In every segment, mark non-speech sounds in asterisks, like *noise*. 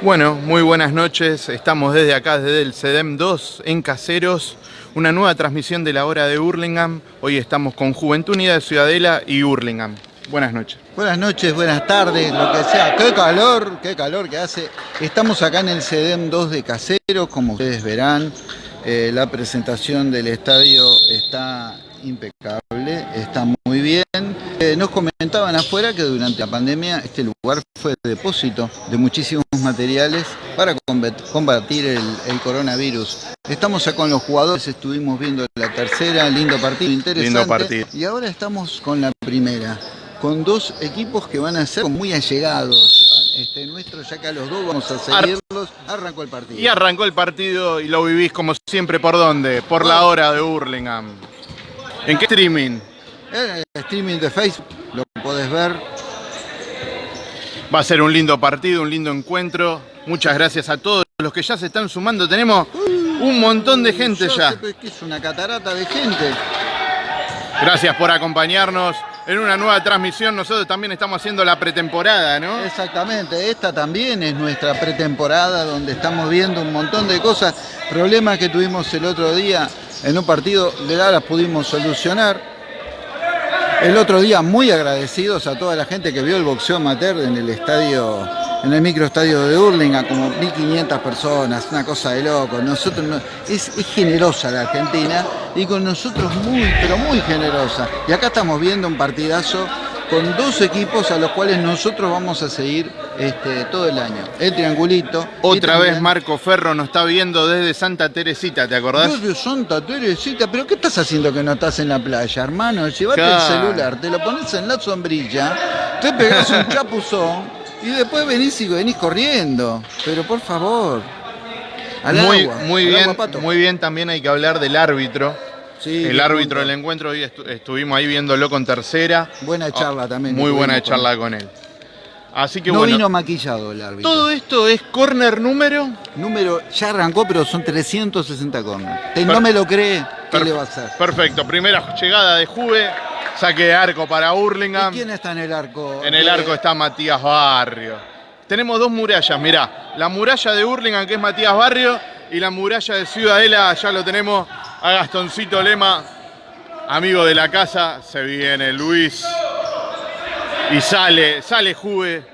Bueno, muy buenas noches. Estamos desde acá, desde el CEDEM 2 en Caseros. Una nueva transmisión de la hora de Hurlingham. Hoy estamos con Juventud Unida de Ciudadela y Hurlingham. Buenas noches. Buenas noches, buenas tardes, lo que sea. ¡Qué calor! ¡Qué calor que hace! Estamos acá en el CEDEM 2 de Caseros, como ustedes verán. Eh, la presentación del estadio está impecable, está muy bien. Eh, nos comentaban afuera que durante la pandemia este lugar fue depósito de muchísimos materiales para combatir el, coronavirus. Estamos acá con los jugadores, estuvimos viendo la tercera, lindo partido, interesante. Lindo partido. Y ahora estamos con la primera, con dos equipos que van a ser muy allegados. Este, nuestro, ya que a los dos vamos a seguirlos, arrancó el partido. Y arrancó el partido y lo vivís como siempre, ¿por dónde? Por la hora de Hurlingham. ¿En qué streaming? En el streaming de Facebook, lo podés ver. Va a ser un lindo partido, un lindo encuentro. Muchas gracias a todos los que ya se están sumando. Tenemos un montón de gente ya. es una catarata de gente. Gracias por acompañarnos en una nueva transmisión. Nosotros también estamos haciendo la pretemporada, ¿no? Exactamente, esta también es nuestra pretemporada donde estamos viendo un montón de cosas, problemas que tuvimos el otro día en un partido, de las pudimos solucionar. El otro día muy agradecidos a toda la gente que vio el boxeo amateur en el estadio, en el microestadio de Hurlingham, como 1500 personas, una cosa de loco. Nosotros es, generosa la Argentina y con nosotros muy, pero muy generosa. Y acá estamos viendo un partidazo con dos equipos a los cuales nosotros vamos a seguir este, todo el año. El triangulito. Otra vez Marco Ferro nos está viendo desde Santa Teresita, ¿te acordás? Desde Santa Teresita, pero ¿qué estás haciendo que no estás en la playa, hermano? Llevate el celular, te lo pones en la sombrilla, te pegas un chapuzón y después venís y venís corriendo. Pero por favor. muy, muy bien, muy bien también hay que hablar del árbitro el árbitro del encuentro, hoy estuvimos ahí viéndolo con tercera. Buena ah, charla también. Muy buena charla con él. Así que no bueno, vino maquillado el árbitro. Todo esto es corner número. Número, ya arrancó, pero son 360 corners. no me lo cree, ¿qué le va a hacer? Perfecto, primera llegada de Juve, saque de arco para Hurlingham. ¿Y quién está en el arco? En el arco está Matías Barrio. Tenemos dos murallas, mirá. La muralla de Hurlingham, que es Matías Barrio, y la muralla de Ciudadela, ya lo tenemos a Gastoncito Lema, amigo de la casa, se viene Luis y sale, sale Juve,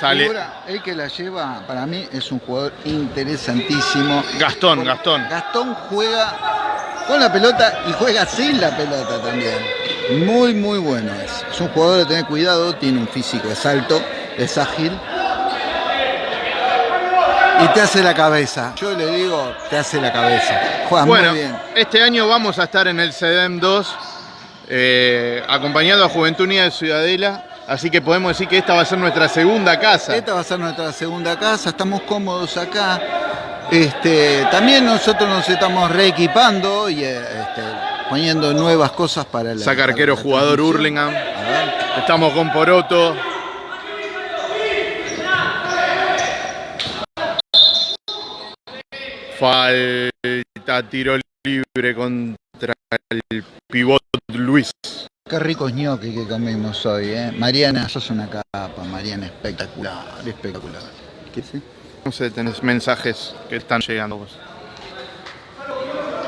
sale. el que la lleva, para mí, es un jugador interesantísimo. Gastón, Gastón. Gastón juega con la pelota y juega sin la pelota también. Muy, muy bueno es. Es un jugador de tener cuidado, tiene un físico, es alto, es ágil y te hace la cabeza. Yo le digo, te hace la cabeza. Juega muy bien. Este año vamos a estar en el CEDEM 2, eh, acompañado a Juventud Unida de Ciudadela. Así que podemos decir que esta va a ser nuestra segunda casa. Esta va a ser nuestra segunda casa, estamos cómodos acá. Este, también nosotros nos estamos reequipando y eh, este, poniendo nuevas cosas para la. Saca arquero jugador Hurlingham. Estamos con Poroto. Falta tiro libre contra el pivot Luis. Qué ricos ñoquis que comimos hoy, ¿eh? Mariana, sos una capa, Mariana, espectacular, espectacular. ¿Qué sí? No sé, tenés mensajes que están llegando vos.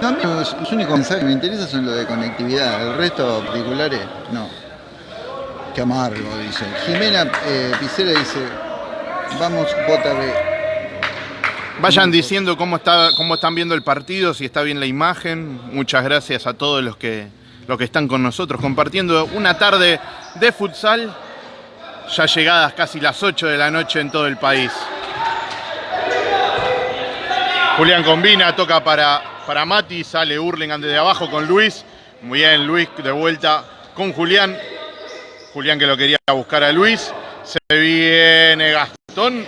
No, los, los únicos mensajes que me interesan son los de conectividad, el resto particulares, no. Qué amargo, dice. Jimena eh, Picera dice, vamos, JB. Vayan diciendo cómo, está, cómo están viendo el partido, si está bien la imagen. Muchas gracias a todos los que, los que están con nosotros compartiendo una tarde de futsal, ya llegadas casi las 8 de la noche en todo el país. Julián combina, toca para, para Mati, sale Hurlingham desde abajo con Luis. Muy bien, Luis de vuelta con Julián. Julián que lo quería buscar a Luis. Se viene Gastón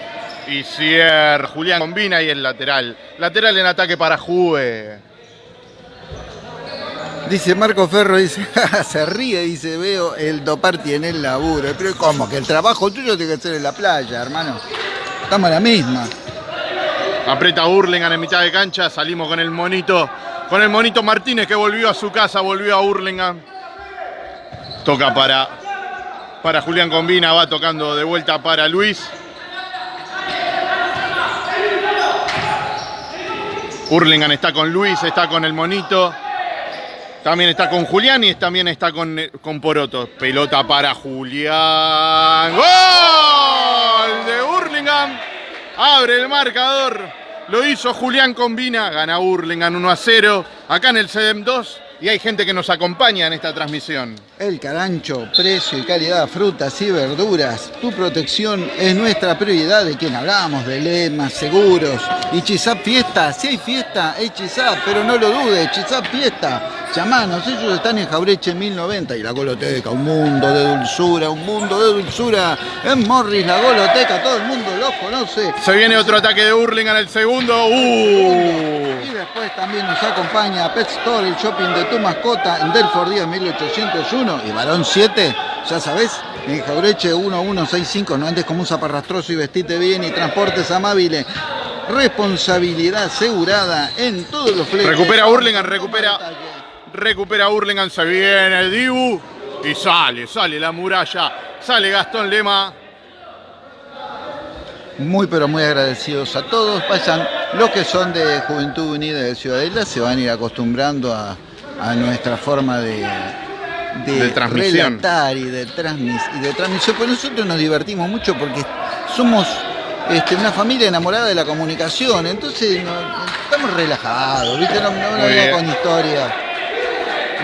y cierra. Julián combina y el lateral. Lateral en ataque para Juve. Dice Marco Ferro, dice, *laughs* se ríe, dice, veo el Doparti en el laburo. Pero ¿cómo? Que el trabajo tuyo tiene que ser en la playa, hermano. Estamos a la misma. Aprieta Hurlingham en mitad de cancha, salimos con el monito, con el monito Martínez que volvió a su casa, volvió a Hurlingham. Toca para, para Julián Combina, va tocando de vuelta para Luis. Hurlingham está con Luis, está con el monito. También está con Julián y también está con, con Poroto. Pelota para Julián. ¡Gol de Hurlingham! Abre el marcador. Lo hizo Julián Combina. Gana Hurlingham 1 a 0. Acá en el CEDEM 2 y hay gente que nos acompaña en esta transmisión. El carancho, precio y calidad, frutas y verduras. Tu protección es nuestra prioridad. De quien hablamos, de lemas, seguros. Y Chisap Fiesta, si hay fiesta, es Chisap, pero no lo dudes, Chisap Fiesta. Chamanos, ellos están en Jaureche 1090 y la Goloteca, un mundo de dulzura, un mundo de dulzura. En Morris, la Goloteca, todo el mundo lo conoce. Se viene otro ataque de Hurlingham el segundo. ¡Uh! Y después también nos acompaña Pet Store, el shopping de tu mascota en Delford Díaz 1801 y Barón 7, ya sabes, en Jaureche 1165, no andes como un zaparrastroso y vestite bien y transportes amables. Responsabilidad asegurada en todos los fletes. Recupera Hurlingham, recupera. Recupera Hurlingham, se viene el Dibu y sale, sale la muralla, sale Gastón Lema. Muy pero muy agradecidos a todos. Vayan, los que son de Juventud Unida de Ciudadela se van a ir acostumbrando a, a nuestra forma de, de, De transmisión. relatar y de, transmis, y de transmisión. Pues nosotros nos divertimos mucho porque somos este, una familia enamorada de la comunicación, entonces no- estamos relajados, ¿viste? No, no, no con historia.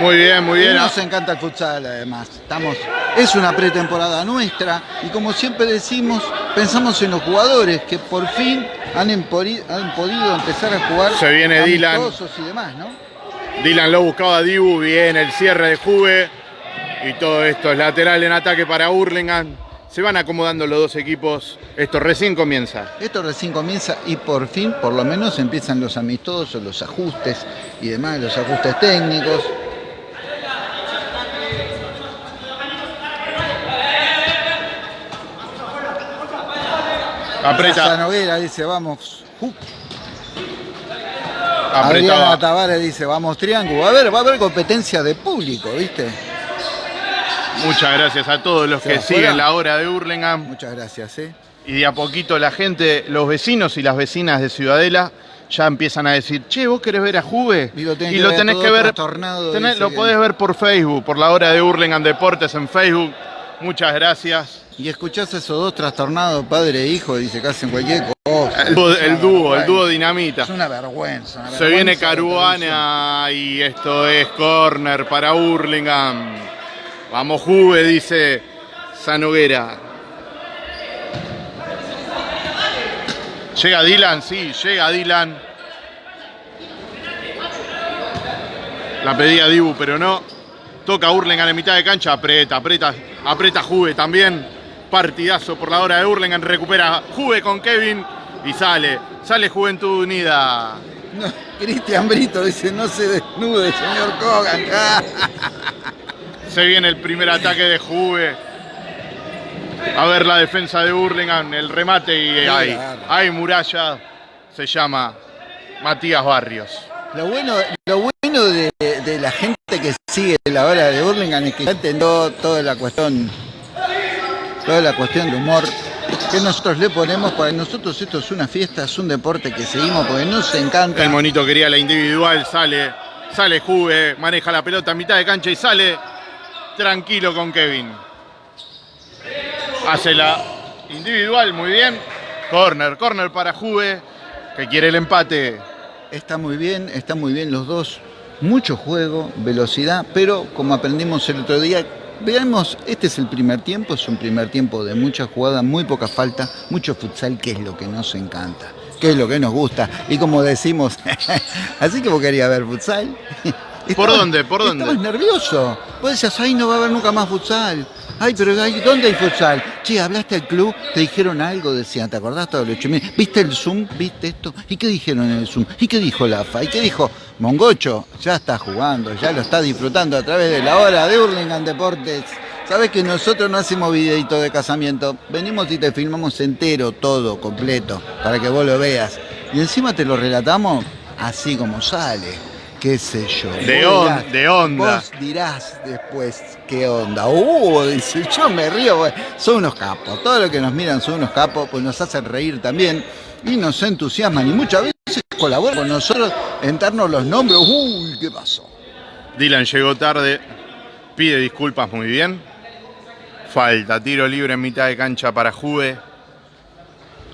Muy bien, muy Y bien. nos encanta el futsal además. Estamos, es una pretemporada nuestra y como siempre decimos, pensamos en los jugadores que por fin han, empori- han podido empezar a jugar Se viene Dylan. y demás, ¿no? Dylan lo buscaba a Dibu, bien el cierre de Juve. Y todo esto es lateral en ataque para Hurlingham. Se van acomodando los dos equipos. Esto recién comienza. Esto recién comienza y por fin, por lo menos, empiezan los amistosos, los ajustes y demás, los ajustes técnicos. Aprieta, Raza Noguera dice, vamos. Adriana apretaba. Tavares dice, vamos triángulo. A haber, va a haber competencia de público, ¿viste? Muchas gracias a todos los que fuera. siguen la hora de Hurlingham. Muchas gracias, ¿eh? Y de a poquito la gente, los vecinos y las vecinas de Ciudadela ya empiezan a decir, che, vos querés ver a Juve. Y lo tenés y que lo ver tenés que ver, tenés- lo que- podés ver por Facebook, por la hora de Hurlingham Deportes en Facebook. Muchas gracias. Y escuchás a esos dos trastornados, padre e hijo, dice que hacen cualquier cosa. El dúo, el dúo, el vergüenza. dúo dinamita. Es una vergüenza. una Se viene. Caruana y esto es corner para Hurlingham. Vamos Juve, dice Sanoguera. Llega Dylan, sí, llega Dylan. La pedía Dibu, pero no. Toca Hurlingham en mitad de cancha, aprieta, aprieta, aprieta Juve también. Partidazo por la hora de Hurlingham, recupera Juve con Kevin y sale, sale Juventud Unida. No, Cristian Brito dice, no se desnude, señor Kogan. *laughs* Se viene el primer ataque de Juve. A ver la defensa de Hurlingham, el remate y hay, hay muralla. Se llama Matías Barrios. Lo bueno, lo bueno de, de la gente que sigue la hora de Burlingame es que ya entendió toda la cuestión, toda la cuestión de humor que nosotros le ponemos. Para nosotros esto es una fiesta, es un deporte que seguimos porque nos encanta. El monito quería la individual, sale, sale Juve, maneja la pelota a mitad de cancha y sale tranquilo con Kevin. Hace la individual, muy bien. Corner, corner para Juve, que quiere el empate. Está muy bien, está muy bien los dos. Mucho juego, velocidad, pero como aprendimos el otro día, veamos, este es el primer tiempo, es un primer tiempo de mucha jugada, muy poca falta, mucho futsal, que es lo que nos encanta, que es lo que nos gusta. Y como decimos, *laughs* así que vos querías ver futsal. *laughs* ¿Por dónde? ¿Por dónde? Estabas nervioso. Vos decías, ay, no va a haber nunca más futsal. Ay, pero ¿dónde hay futsal? Che, hablaste al club, te dijeron algo, decían, ¿te acordás todo lo hecho? ¿Viste el Zoom? ¿Viste esto? ¿Y qué dijeron en el Zoom? ¿Y qué dijo la AFA? ¿Y qué dijo Mongocho? Ya está jugando, ya lo está disfrutando a través de la hora de Hurlingham Deportes. Sabes que nosotros no hacemos videito de casamiento, venimos y te filmamos entero, todo, completo, para que vos lo veas. Y encima te lo relatamos así como sale. Qué sé yo. De on- de onda. Vos dirás después qué onda. Uh, dice, yo me río. Son unos capos. Todo lo que nos miran son unos capos, pues nos hacen reír también y nos entusiasman. Y muchas veces colabora con nosotros en darnos los nombres. Uy, ¿qué pasó? Dylan llegó tarde, pide disculpas muy bien. Falta, tiro libre en mitad de cancha para Juve.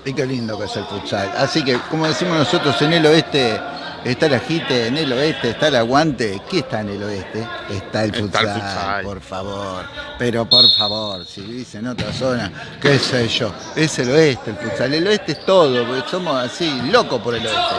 Y qué lindo que es el futsal. Así que, como decimos nosotros, en el oeste está el agite, en el oeste está el aguante. ¿Qué está en el oeste? Está el Está el futsal, por favor. Pero por favor, si vivís en otra zona, qué sé yo, es el oeste el futsal. El oeste es todo, porque somos así, locos por el oeste.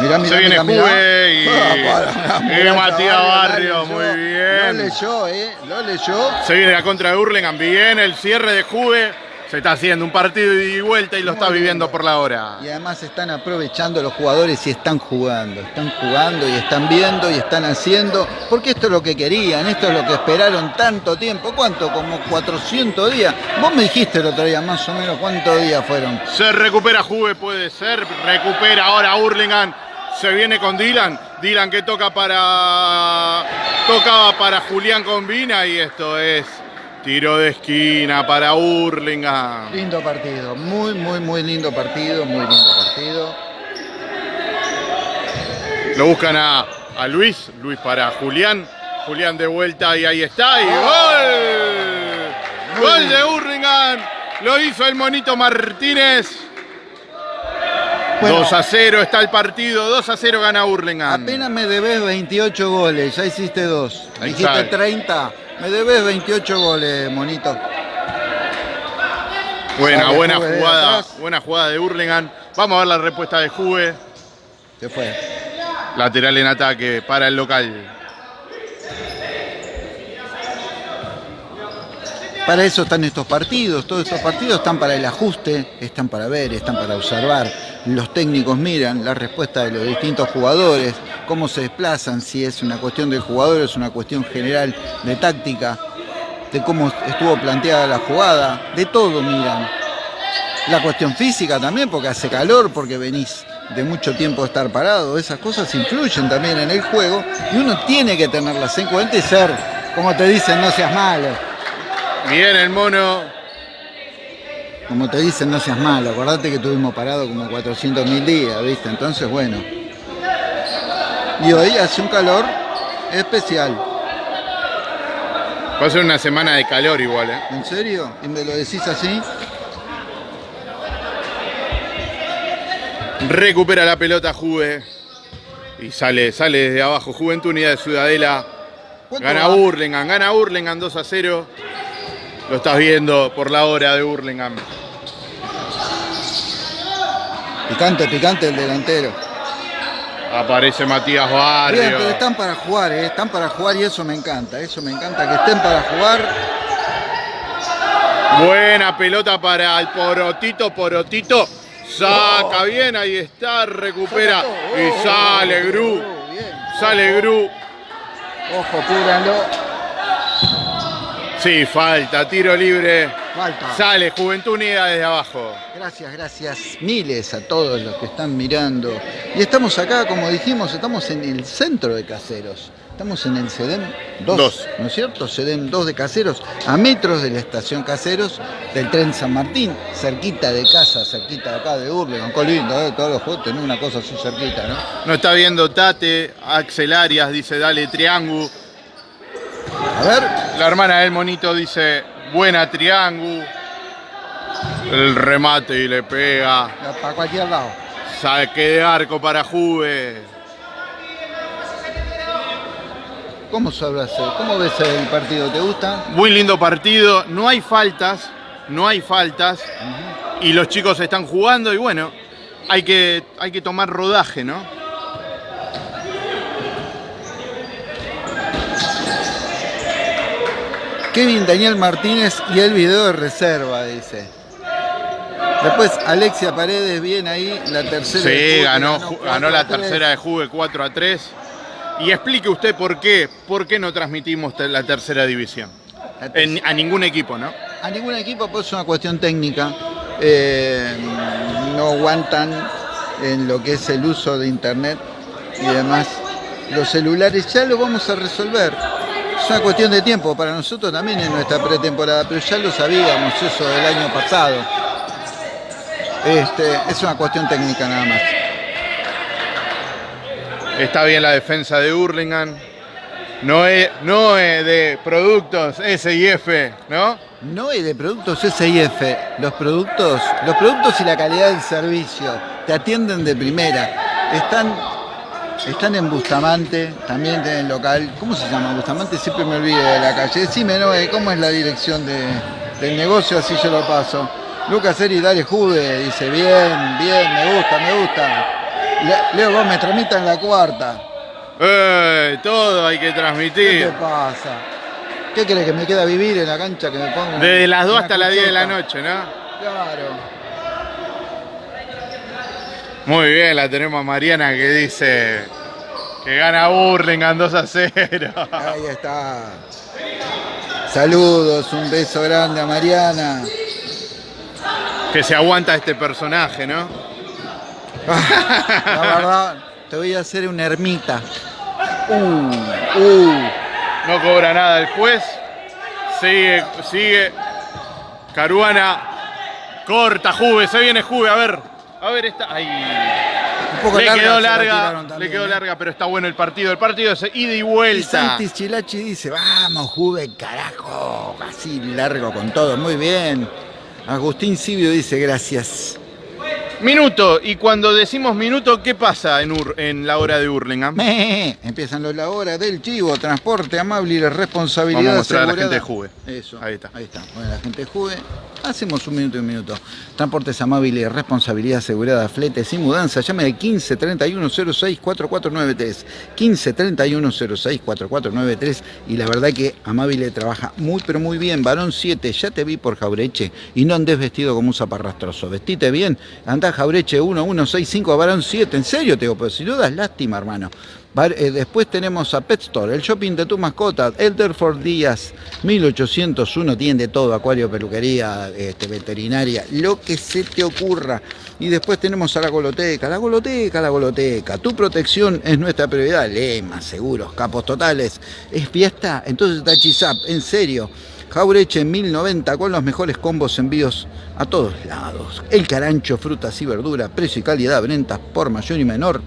Mirá, mirá, Se viene mirá, y- *laughs* para, Matías la Barrio, muy bien. Lo leyó, eh, lo leyó. Se viene la contra de Hurlingham, bien, el cierre de Juve. Se está haciendo un partido y vuelta y lo Muy está viviendo por la hora. Y además están aprovechando los jugadores y están jugando, están jugando y están viendo y están haciendo, porque esto es lo que querían, esto es lo que esperaron tanto tiempo, ¿cuánto? Como 400 días. Vos me dijiste el otro día más o menos cuántos días fueron. Se recupera Juve, puede ser. Recupera ahora Hurlingham. Se viene con Dylan. Dylan que toca para. Tocaba para Julián Combina y esto es tiro de esquina para Hurlingham. Lindo partido, muy, muy, muy lindo partido, muy lindo partido. Lo buscan a, a Luis. Luis para Julián. Julián de vuelta y ahí está. Y gol. Muy Gol bien. de Hurlingham. Lo hizo el monito Martínez. Bueno. 2 a 0 está el partido. 2 a 0 gana Hurlingham. Apenas me debes 28 goles, ya hiciste dos. Ahí Dijiste está. 30, me debes 28 goles, monito. Buena, buena Juve jugada, buena jugada de Hurlingham. Vamos a ver la respuesta de Juve. ¿Qué fue? Lateral en ataque para el local. Para eso están estos partidos, todos estos partidos están para el ajuste, están para ver, están para observar. Los técnicos miran la respuesta de los distintos jugadores, cómo se desplazan, si es una cuestión del jugador, es una cuestión general de táctica, de cómo estuvo planteada la jugada, de todo miran. La cuestión física también, porque hace calor, porque venís de mucho tiempo de estar parado, esas cosas influyen también en el juego y uno tiene que tenerlas en cuenta y ser, como te dicen, no seas malo. Bien el mono. Como te dicen, no seas malo. Acordate que estuvimos parados como 400 mil días, ¿viste? Entonces, bueno. Y hoy hace un calor especial. Va a ser una semana de calor igual, ¿eh? ¿En serio? ¿Y me lo decís así? Recupera la pelota Juve. Y sale, sale desde abajo. Juventud Unida de Ciudadela. ¿Cuánto Gana va? Hurlingham, gana Hurlingham 2 a 0. Lo estás viendo por la hora de Hurlingham. Picante, picante el delantero. Aparece Matías Barrio. Bien, pero están para jugar, ¿eh? Están para jugar y eso me encanta. Eso me encanta, que estén para jugar. Buena pelota para el Porotito, Porotito. Saca bien, ahí está, recupera. Y sale Gru. Oh. Sale Gru. Ojo, cúbranlo. Sí, falta, tiro libre. Falta. Sale Juventud Unida desde abajo. Gracias, gracias miles a todos los que están mirando. Y estamos acá, como dijimos, estamos en el centro de Caseros. Estamos en el CEDEM 2, Dos. ¿no es cierto? CEDEM 2 de Caseros, a metros de la estación Caseros del tren San Martín, cerquita de casa, cerquita de acá de Urlingan. Qué lindo, ¿eh? Todos los juegos tener una cosa así cerquita, ¿no? No está viendo Tate, Axel Arias dice dale triángulo. A ver, La hermana del monito dice buena triángulo. El remate y le pega. para cualquier lado. Saque de arco para Juve. ¿Cómo sabrás? ¿Cómo ves el partido? ¿Te gusta? Muy lindo partido. No hay faltas. No hay faltas. Y los chicos están jugando y bueno, hay que, hay que tomar rodaje, ¿no? Kevin Daniel Martínez y el video de reserva, dice. Después Alexia Paredes, bien ahí, la tercera. de Sí, Juve, ganó, ganó la tercera de Juve 4 a 3. Y explique usted por qué, por qué no transmitimos la tercera división. La tercera. En- a ningún equipo, ¿no? A ningún equipo, pues es una cuestión técnica. Eh, no aguantan en lo que es el uso de internet y demás. Los celulares ya lo vamos a resolver. Es una cuestión de tiempo, para nosotros también en nuestra pretemporada, pero ya lo sabíamos eso del año pasado. Este, es una cuestión técnica nada más. Está bien la defensa de Hurlingham. No es, no es de productos S y F, ¿no? No es de productos S y F. Los productos, los productos y la calidad del servicio te atienden de primera. Están, están en Bustamante, también tienen local. ¿Cómo se llama Bustamante? Siempre me olvido de la calle. Decime, ¿no? ¿Cómo es la dirección de, del negocio? Así yo lo paso. Lucas Eri, dale juve, dice, bien, bien, me gusta, me gusta. Le- Leo Gómez, tramita en la cuarta. ¡Eh! Todo hay que ¿Qué te transmitir. pasa? ¿Qué crees que me queda vivir en la cancha que me ponga? Desde las 2 una hasta las 10 de la noche, ¿no? Claro. Muy bien, la tenemos a Mariana que dice que gana Hurlingham 2 a 0. Ahí está. Saludos, un beso grande a Mariana. Que se aguanta este personaje, ¿no? La verdad, te voy a hacer una ermita. Uh, uh. No cobra nada el juez. Sigue, sigue. Caruana. Corta, Juve, se viene Juve, a ver. A ver, esta. Ay. Un poco Le larga, quedó larga, le quedó ¿eh? larga, pero está bueno el partido. El partido es ida y Y vuelta. Santis Chilachi dice, vamos, Juve, carajo. Así largo con todo, muy bien. Agustín Sibio dice, gracias. Minuto, y cuando decimos minuto, ¿qué pasa en, Ur- en la hora de Hurlingham? Me, *laughs* Empiezan los la hora del chivo, transporte amable y la responsabilidad Vamos a mostrar a la gente de Juve. Eso, Ahí está. Ahí está. Bueno, la gente de Juve. Hacemos un minuto y un minuto. Transportes amable y responsabilidad asegurada, fletes y mudanza. Llame al 15 31 06 4493. 15 31 06 4493. Y la verdad que Amabile trabaja muy, pero muy bien. Varón 7, ya te vi por Jaureche. Y no andes vestido como un zaparrastroso. Vestite bien. Andá Jaureche 1165 a Varón 7. En serio te digo, pero si dudas, lástima, hermano. Eh, después tenemos a Pet Store, el shopping de tu mascota, Elderford Díaz, 1801, tiene de todo, acuario, peluquería, este, veterinaria, lo que se te ocurra. Y después tenemos a la goloteca, la goloteca, la goloteca. Tu protección es nuestra prioridad, Lema, seguros, capos totales. ¿Es fiesta? Entonces Tachizap, en serio. Jaureche 1090 con los mejores combos envíos a todos lados. El carancho, frutas y verduras, precio y calidad, ventas por mayor y menor.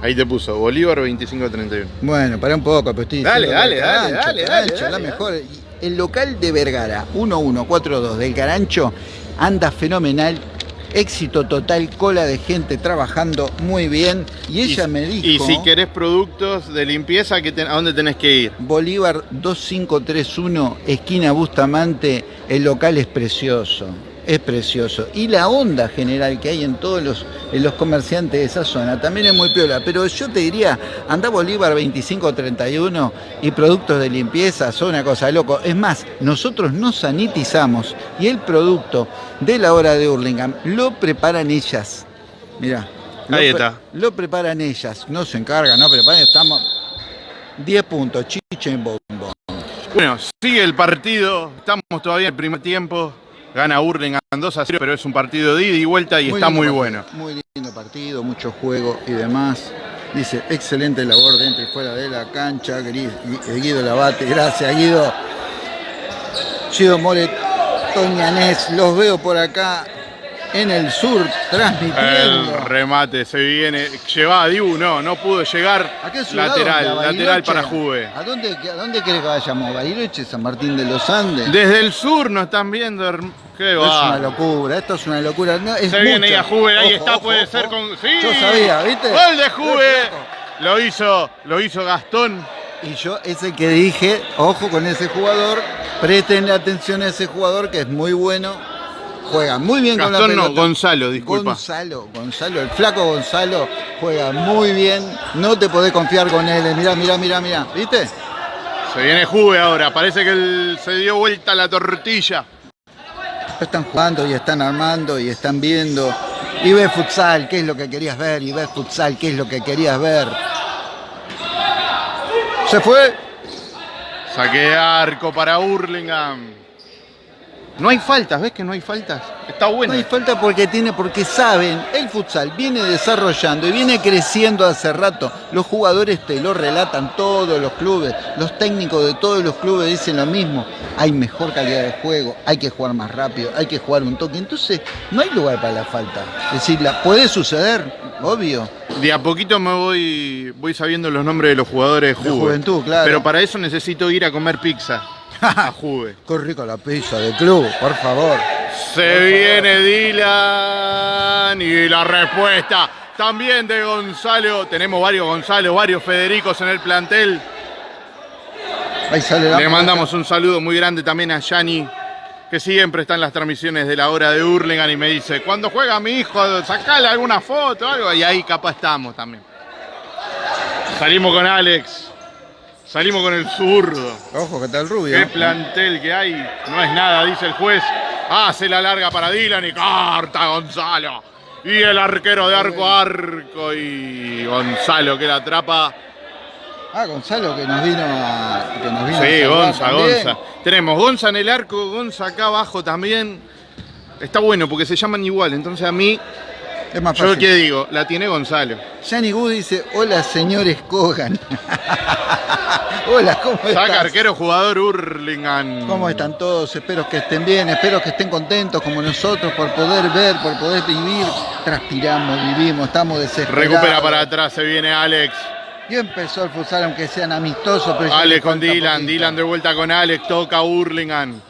Ahí te puso, Bolívar 25-31. Bueno, para un poco, pero estoy Dale, dale, dale, dale, dale, la dale, mejor. Y El local de Vergara, 1142 del Carancho, anda fenomenal. Éxito total, cola de gente trabajando muy bien. Y ella me dijo. Y si querés productos de limpieza, ¿qué ten- ¿a dónde tenés que ir? Bolívar 2531, esquina Bustamante, el local es precioso, es precioso. Y la onda general que hay en todos los, en los comerciantes de esa zona también es muy piola. Pero yo te diría, anda Bolívar 2531 y productos de limpieza son una cosa de loco. Es más, nosotros nos sanitizamos y el producto de la hora de Hurlingham lo preparan ellas. Mirá. lo Ahí pre- está. Lo preparan ellas, no se encargan, no preparan, estamos 10 puntos, chiche en bombo. Bueno, sigue el partido, estamos todavía en el primer tiempo. Gana Hurlingham 2 a 0, pero es un partido de ida y vuelta y está muy partido, bueno. Muy lindo partido, mucho juego y demás. Dice, excelente labor dentro y fuera de la cancha. Gui- Guido Labate, gracias Guido. Guido More, Toñanés, los veo por acá en el sur transmitiendo. El remate se viene. Llevaba a Dibu, no, no pudo llegar. ¿A qué ciudad? Lateral, lateral para Juve. ¿A dónde, a dónde querés que vayamos? ¿Bariloche, San Martín de los Andes? Desde el sur nos están viendo. Qué Es una va. locura, esto es una locura. No, es Se viene mucho. ahí a Juve, ahí Ojo, está, ojo, puede ojo. ser con. ¡Sí! Yo sabía, ¿viste? Gol de Juve. Lo hizo, lo hizo Gastón. Y yo es el que dije, ojo con ese jugador, presten atención a ese jugador que es muy bueno, juega muy bien con la Gastón no, pelota. Gonzalo, disculpa. Gonzalo, Gonzalo, el flaco Gonzalo juega muy bien, no te podés confiar con él, mirá, mirá, mirá, mirá, ¿viste? Se viene Juve ahora. Parece que el- se dio vuelta la tortilla. Están jugando y están armando y están viendo. Y ves futsal, ¿qué es lo que querías ver? Y ves futsal, ¿qué es lo que querías ver? Se fue. Saque arco para Hurlingham. No hay faltas, ¿ves que no hay faltas? Está bueno. No hay falta porque tiene, porque saben, el futsal viene desarrollando y viene creciendo hace rato. Los jugadores te lo relatan todos los clubes, los técnicos de todos los clubes dicen lo mismo. Hay mejor calidad de juego, hay que jugar más rápido, hay que jugar un toque. Entonces, no hay lugar para la falta. Es decir, la, puede suceder, obvio. De a poquito me voy, voy sabiendo los nombres de los jugadores de, De Juve. juventud, claro. Pero para eso necesito ir a comer pizza. *laughs* Juve. Qué rica la pizza del club, por favor. Se viene Dylan y la respuesta también de Gonzalo. Tenemos varios Gonzalo, varios Federicos en el plantel. Ahí sale la Le mandamos un saludo muy grande también a Yani, que siempre está en las transmisiones de la hora de Hurlingham y me dice, cuando juega mi hijo, sacale alguna foto o algo, y ahí capaz estamos también. Salimos con Alex, salimos con el zurdo. Ojo que está el rubio. Qué plantel que hay, no es nada, dice el juez. Hace la larga para Dylan y corta Gonzalo. Y el arquero de arco a arco y Gonzalo que la atrapa. Ah, Gonzalo que nos vino a. Que nos vino Sí, Gonza. Gonza. Tenemos Gonza en el arco, Gonza acá abajo también. Está bueno porque se llaman igual, entonces a mí, Es más yo qué digo, la tiene Gonzalo. Yanni Gu dice, hola señores Kogan. *laughs* hola, ¿cómo Saca estás? arquero, jugador Hurlingham. ¿Cómo están todos? Espero que estén bien, espero que estén contentos como nosotros por poder ver, por poder vivir. Transpiramos, vivimos, estamos desesperados. Recupera para atrás, se viene Alex. Y empezó el futsal, aunque sean amistosos. Pero Alex le con Dylan, poquito. Dylan de vuelta con Alex, toca Hurlingham.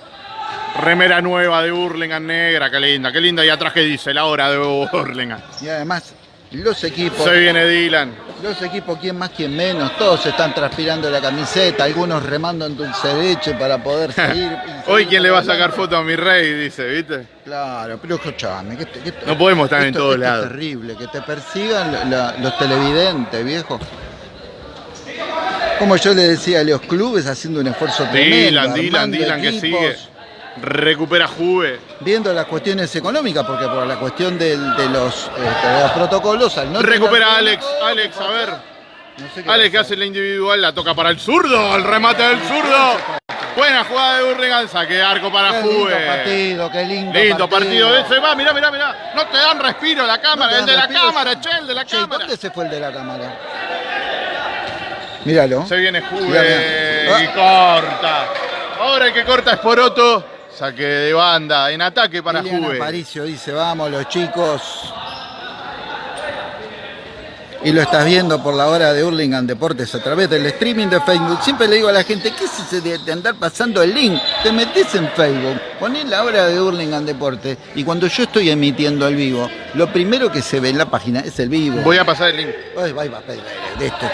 Remera nueva de Hurlingham negra, qué linda, qué linda. Y atrás que dice, la hora de Hurlingham. Y además, los equipos, Se viene Dylan. los equipos, quién más, quién menos, todos están transpirando la camiseta, algunos remando en dulce de leche para poder *laughs* seguir. Hoy quién le va a sacar foto a mi rey, dice, ¿viste? Claro, pero escuchame, que No podemos estar en todos esto lados. Es terrible, que te persigan la- los televidentes, viejo. Como yo le decía, los clubes haciendo un esfuerzo tremendo. Dylan, Dylan, Dylan que sigue. Recupera Juve. Viendo las cuestiones económicas, porque por la cuestión del- de, los, este, de los protocolos, al no Recupera Alex, Alex, a ver. No sé qué Alex que pasa. hace la individual, la toca para el zurdo, el remate del zurdo. Buena jugada de Hurlingham, saque arco para Qué lindo Juve. partido, qué lindo, Lindo partido ese, va, mirá, mirá, mirá. No te dan respiro la cámara, el de la cámara, che, el de la Che, cámara. ¿dónde se fue el de la cámara? Míralo. Se viene Mirá, Juve mirá. y corta. Ahora el que corta es Poroto. Saque de banda, en ataque para Liliana Juve. Aparicio dice, vamos los chicos. Y lo estás viendo por la hora de Hurlingham Deportes a través del streaming de Facebook. Siempre le digo a la gente, ¿qué es ese de, andar pasando el link? Te metes en Facebook, ponés la hora de Hurlingham Deportes y cuando yo estoy emitiendo el vivo, lo primero que se ve en la página es el vivo. Voy a pasar el link. Ay, va, va, de esto.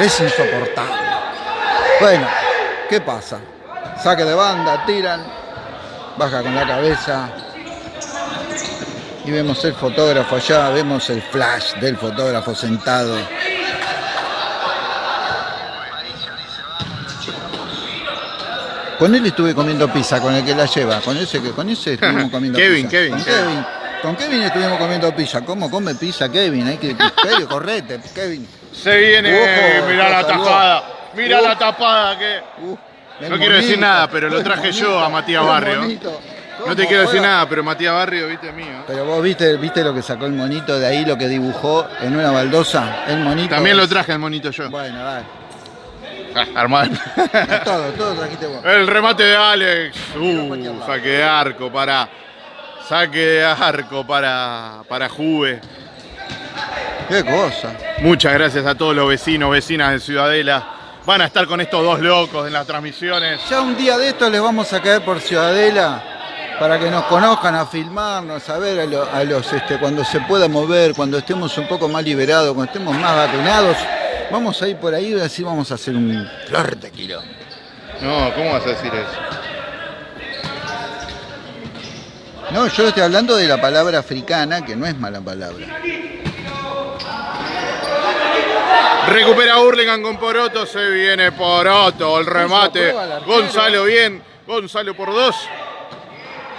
Es insoportable. Bueno, ¿qué pasa? Saque de banda, tiran, baja con la cabeza. Y vemos el fotógrafo allá, vemos el flash del fotógrafo sentado. Con él estuve comiendo pizza, con el que la lleva. Con ese con ese estuvimos *laughs* comiendo Kevin, pizza. Kevin, con Kevin. Kevin. Con Kevin estuvimos comiendo pizza. ¿Cómo come pizza Kevin? Hay que, Kevin, *laughs* correte, Kevin. Se viene, Ojo, mirá la tapada. Mirá Uh. la tapada que. Uh, No quiero decir nada, pero lo traje yo a Matías Barrio. No ¿Cómo te quiero decir nada, pero Matías Barrio, viste mío. Pero vos viste, viste lo que sacó el monito de ahí, lo que dibujó en una baldosa. El monito. También lo traje el monito yo. Bueno, dale. Ah, Armado. *laughs* Todo, todo trajiste vos. El remate de Alex. Uh, saque de arco para. Saque de arco para, para Juve. Qué cosa. Muchas gracias a todos los vecinos, vecinas de Ciudadela. Van a estar con estos dos locos en las transmisiones. Ya un día de estos les vamos a caer por Ciudadela para que nos conozcan, a filmarnos, a ver a, lo- a los este, cuando se pueda mover, cuando estemos un poco más liberados, cuando estemos más vacunados. Vamos a ir por ahí y así vamos a hacer un fuerte kilo. No, ¿cómo vas a decir eso? No, yo estoy hablando de la palabra africana, que no es mala palabra. Recupera Hurlingham con Poroto, se viene Poroto, el remate. Gonzalo bien, Gonzalo por dos.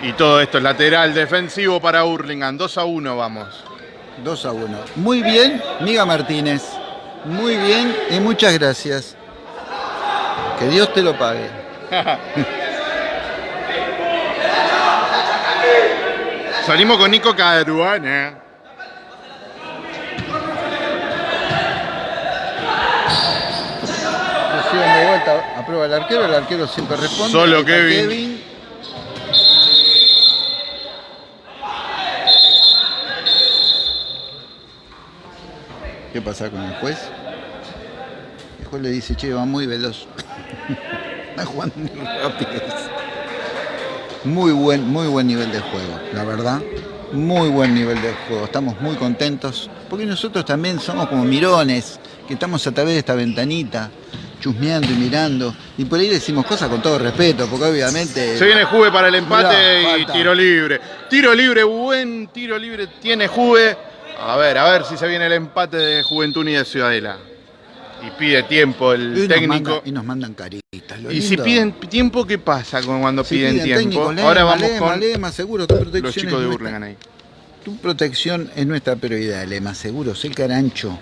Y todo esto es lateral defensivo para Hurlingham, 2 a 1 vamos. 2 a 1. Muy bien, Miga Martínez. Muy bien y muchas gracias. Que Dios te lo pague. *laughs* Salimos con Nico Caruana. De vuelta, aprueba el arquero, el arquero siempre responde. Solo Está Kevin. ¿Qué pasa con el juez? El juez le dice, che, va muy veloz. *laughs* Está jugando muy rápido. Muy buen, muy buen nivel de juego, la verdad. Muy buen nivel de juego. Estamos muy contentos. Porque nosotros también somos como mirones, que estamos a través de esta ventanita, chusmeando y mirando. Y por ahí decimos cosas con todo respeto, porque obviamente. Se viene Juve para el empate Mirá, y tiro libre. Tiro libre, buen tiro libre tiene Juve. A ver, a ver si se viene el empate de Juventud y de Ciudadela. Y pide tiempo el técnico. y nos mandan caritas. lo Y si piden tiempo, ¿qué pasa cuando Si piden, tiempo? técnico, lema, Ahora vamos lema, con lema, seguro, tu protección los chicos de Burlingame ahí. Tu protección es nuestra prioridad, Lema Seguros, el carancho,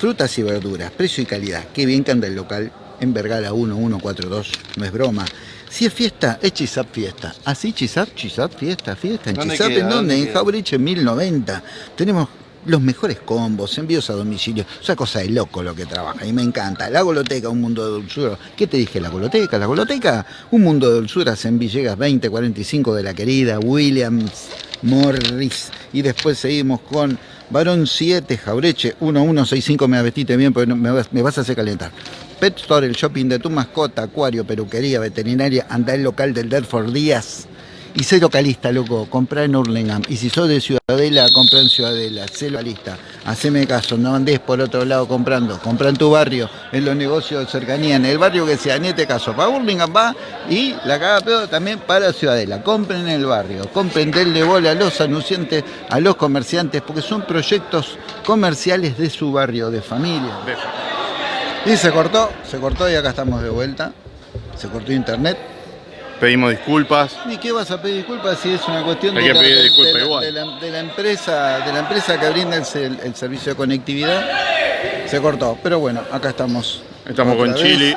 frutas y verduras, precio y calidad. Qué bien que anda el local en Vergara 1142, no es broma. Si es fiesta, es Chisap Fiesta. Así Chisap, Chisap Fiesta, fiesta. ¿En ¿Dónde Chisap queda? en dónde? ¿Dónde En? Jaureche 1090. Tenemos los mejores combos, envíos a domicilio. Es una cosa de loco lo que trabaja y me encanta. La Goloteca, un mundo de dulzura. ¿Qué te dije? La Goloteca, la Goloteca, un mundo de dulzuras en Villegas 2045 de la querida Williams Morris. Y después seguimos con Varón 7, Jaureche 1165. Me vestiste bien porque me vas, me vas a hacer calentar. Pet Store, el shopping de tu mascota, acuario, peluquería, veterinaria, anda el local del Delford Díaz. Y sé localista, loco, comprá en Hurlingham. Y si sos de Ciudadela, comprá en Ciudadela. Sé localista. Haceme caso, no andes por otro lado comprando. Comprá en tu barrio, en los negocios de cercanía, en el barrio que sea. En este caso, para Hurlingham va y la caga pedo también para Ciudadela. Compren en el barrio, compren denle bola a los anunciantes, a los comerciantes, porque son proyectos comerciales de su barrio, de familia. Y se cortó, se cortó y acá estamos de vuelta. Se cortó internet. Pedimos disculpas. ¿Y qué vas a pedir disculpas si es una cuestión de, la, pedir de- disculpas de la- igual. de la- de la empresa, de la empresa que brinda el, se- el servicio de conectividad? Se cortó, pero bueno, acá estamos. Estamos con vez. Chili.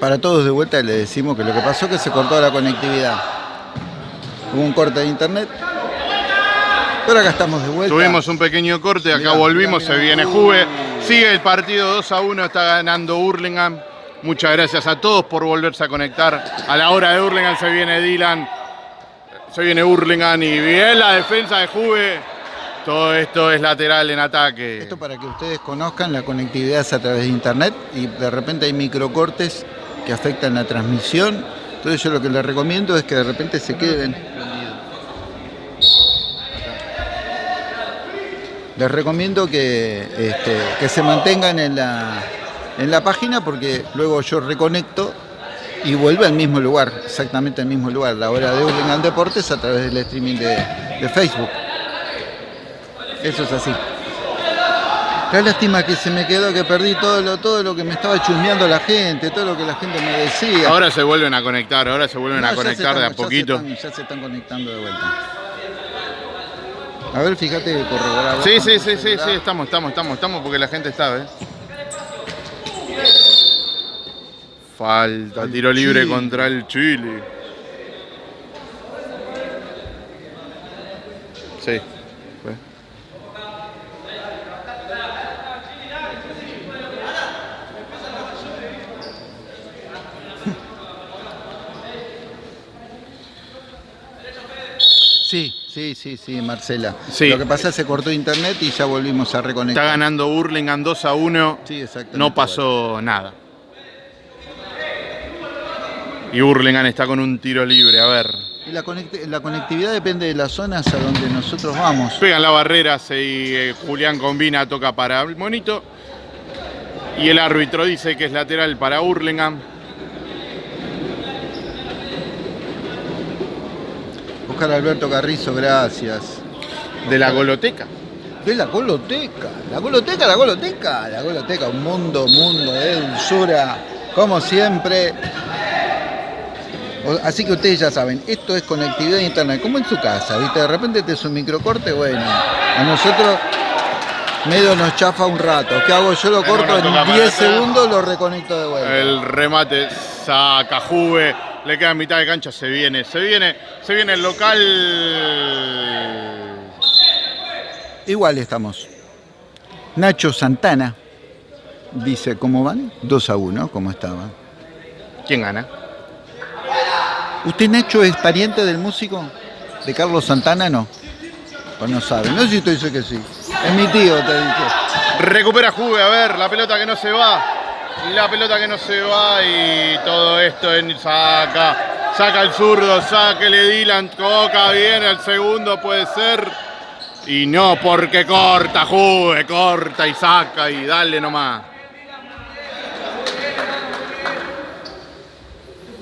Para todos de vuelta le decimos que lo que pasó es que se cortó la conectividad. Hubo un corte de internet. Pero acá estamos de vuelta. Tuvimos un pequeño corte, acá Mirá, volvimos, mirá, se viene Juve. Sigue el partido 2 a 1, está ganando Hurlingham. Muchas gracias a todos por volverse a conectar. A la hora de Hurlingham se viene Dylan, se viene Hurlingham y bien la defensa de Juve. Todo esto es lateral en ataque. Esto para que ustedes conozcan, la conectividad es a través de internet y de repente hay microcortes que afectan la transmisión. Entonces yo lo que les recomiendo es que de repente se queden. Les recomiendo que, este, que se mantengan en la, en la página porque luego yo reconecto y vuelve al mismo lugar, exactamente al mismo lugar, la hora de Hurlingham Deportes a través del streaming de, de Facebook. Eso es así. Qué lástima que se me quedó, que perdí todo lo, todo lo que me estaba chusmeando la gente, todo lo que la gente me decía. Ahora se vuelven a conectar, ahora se vuelven No, a conectar de a se poquito. están- Ya se están conectando de vuelta. A ver, fíjate que corroborar. Sí, sí, sí, sí, sí, estamos, estamos, estamos, estamos porque la gente está, ¿ves? Falta, Al tiro libre Chile. contra el Chile. Sí. *laughs* Sí, sí, sí, sí, Marcela. Sí. Lo que pasa es que se cortó internet y ya volvimos a Está reconectar. ganando Hurlingham 2 a 1. Sí, exactamente. No pasó nada. Y Hurlingham está con un tiro libre, a ver. Y la, conect- la conectividad depende de las zonas a donde nosotros vamos. Pegan la barrera, se, eh, Julián combina, toca para el monito. Y el árbitro dice que es lateral para Hurlingham. Oscar Alberto Carrizo, gracias. De la goloteca. De la goloteca, la goloteca, la goloteca, la goloteca, un mundo, mundo de dulzura, como siempre. Así que ustedes ya saben, esto es conectividad a internet, como en su casa, ¿viste? De repente te es un microcorte, bueno, a nosotros medio nos chafa un rato. ¿Qué hago? Yo lo corto en para 10 atrás. segundos, lo reconecto de vuelta. El remate saca Juve. le queda mitad de cancha, se viene, se viene, se viene el local. Igual estamos. Nacho Santana dice, ¿cómo van? 2 a 1, ¿cómo estaban? ¿Quién gana? ¿Usted, Nacho, es pariente del músico? ¿De Carlos Santana? No. O no sabe. No sé si usted dice que sí. Es mi tío, te dice. Recupera Juve, a ver, la pelota que no se va. La pelota que no se va y todo esto en saca. Saca el zurdo, sáquele Dylan, toca bien, el segundo puede ser. Y no porque corta, Juve, corta y saca y dale nomás.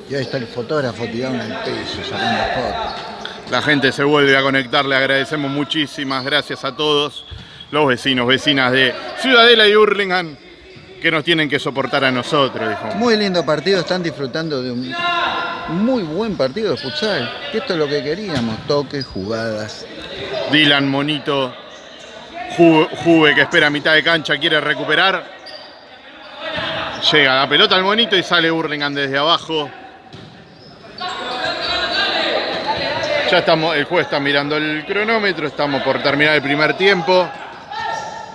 Y ahí está el fotógrafo tirado en el piso, sacando fotos. La gente se vuelve a conectar, le agradecemos muchísimas gracias a todos los vecinos, vecinas de Ciudadela y Hurlingham que nos tienen que soportar a nosotros, dijo. Muy lindo partido, están disfrutando de un muy buen partido de futsal. Esto es lo que queríamos, toques, jugadas. Dylan Monito, Ju- Juve que espera a mitad de cancha, quiere recuperar. Llega la pelota al Monito y sale Hurlingham desde abajo. Ya estamos, el juez está mirando el cronómetro, estamos por terminar el primer tiempo.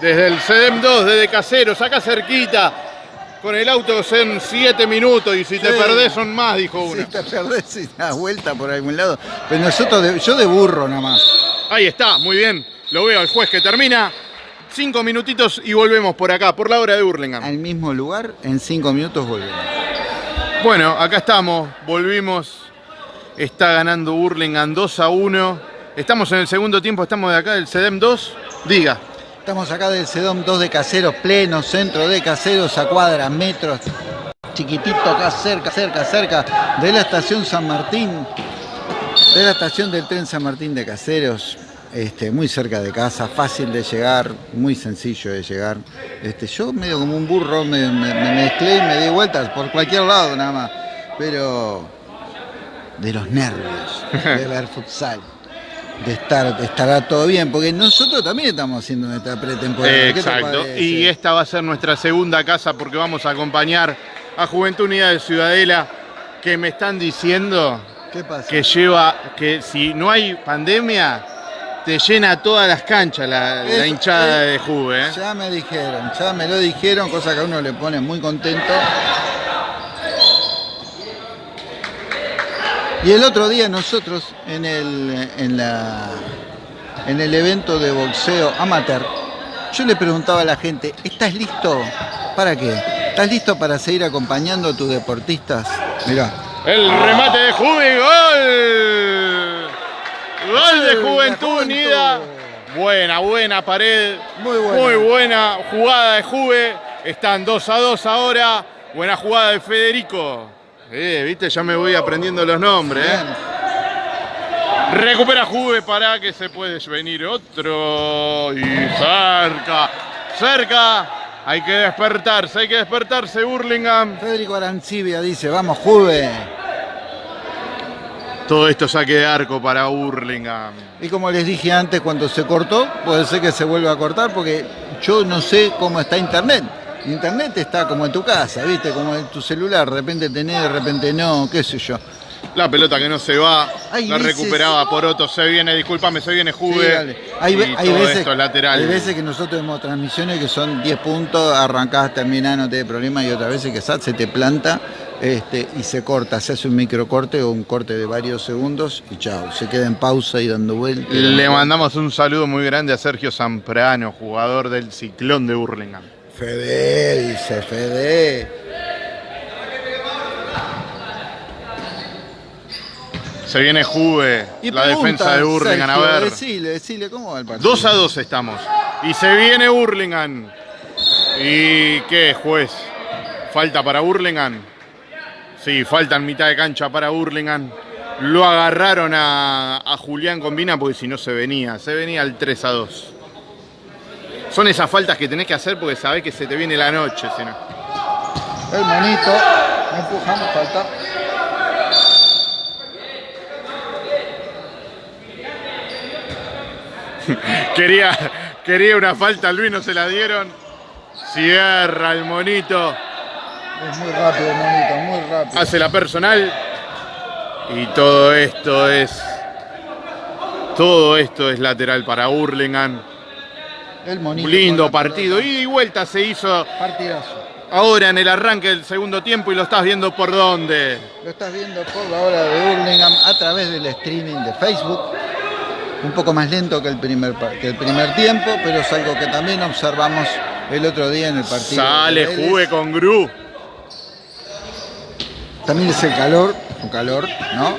Desde el CEDEM 2, desde Caseros, acá cerquita. Con el auto son 7 minutos y si te perdés son más, dijo uno. Si te perdés y das vuelta por algún lado. Pero nosotros, de- yo de burro nada más. Ahí está, muy bien. Lo veo al juez que termina. Cinco minutitos y volvemos por acá, por la hora de Hurlingham. Al mismo lugar, en cinco minutos volvemos. Bueno, acá estamos, volvimos. Está ganando Hurlingham 2 a 1. Estamos en el segundo tiempo, estamos de acá del CEDEM 2. Diga, Estamos acá del Sedom 2 de Caseros, pleno centro de Caseros, a cuadras, metros, chiquitito acá cerca, cerca, cerca de la estación San Martín, de la estación del tren San Martín de Caseros, este, muy cerca de casa, fácil de llegar, muy sencillo de llegar. Este, yo medio como un burro me, me- me mezclé y me di vueltas por cualquier lado nada más, pero de los nervios de ver futsal. De estar, estará todo bien, porque nosotros también estamos haciendo nuestra pretemporada. ¿Qué te exacto. Y esta va a ser nuestra segunda casa porque vamos a acompañar a Juventud Unida de Ciudadela que me están diciendo ¿Qué pasa? que lleva, que si no hay pandemia, te llena todas las canchas la, hinchada es- de Juve. ¿eh? Ya me dijeron, ya me lo dijeron, cosa que a uno le pone muy contento. Y el otro día nosotros en el, en la, en el evento de boxeo amateur, yo le preguntaba a la gente, ¿estás listo? ¿Para qué? ¿Estás listo para seguir acompañando a tus deportistas? Mirá. El remate de Juve, gol. Gol de Juventud. Unida. Buena, buena pared. Muy buena. Muy buena jugada de Juve. Están 2 a 2 ahora. Buena jugada de Federico. Eh, viste, ya me voy aprendiendo los nombres. eh. Recupera Juve para que se puede venir otro. Y cerca, cerca. Hay que despertarse, hay que despertarse, Burlingame. Federico Arancibia dice, vamos Juve. Todo esto saque de arco para Burlingame. Y como les dije antes, cuando se cortó, puede ser que se vuelva a cortar porque yo no sé cómo está Internet. Internet está como en tu casa, ¿viste? Como en tu celular, de repente tenés, de repente no, qué sé yo. La pelota que no se va, Hay la veces- recuperaba Poroto, se viene, discúlpame, se viene Juve. hay, ve- y hay todo veces, esto lateral. hay veces que nosotros vemos transmisiones que son 10 puntos, arrancás, terminás, no te da problema, y otras veces que se te planta este, y se corta, se hace un microcorte o un corte de varios segundos y chao, se queda en pausa y dando vueltas. Le mandamos un saludo muy grande a Sergio Zamprano, jugador del Ciclón de Burlingame. Fede, dice Fede. Se viene Juve, Y la defensa de Burlingame, a ver. Decile, decile, ¿cómo va el partido? 2 a 2 estamos. Y se viene Burlingame. ¿Y qué, juez? ¿Falta para Burlingame? Sí, faltan mitad de cancha para Burlingame. Lo agarraron a, a Julián Combina porque si no se venía. Se venía al 3 a 2. Son esas faltas que tenés que hacer porque sabés que se te viene la noche. Si no. El monito, empujamos, falta. *laughs* Quería, quería una falta, Luis no se la dieron. Cierra el monito. Es muy rápido el monito, muy rápido. Hace la personal. Y todo esto es... Todo esto es lateral para Hurlingham. El monito lindo partido. Ida y vuelta se hizo Partidazo. ahora en el arranque del segundo tiempo y lo estás viendo por dónde. Lo estás viendo por la hora de Hurlingham a través del streaming de Facebook. Un poco más lento que el primer, que el primer tiempo, pero es algo que también observamos el otro día en el partido. Sale, jugue con Gru. También es el calor, un calor, ¿no?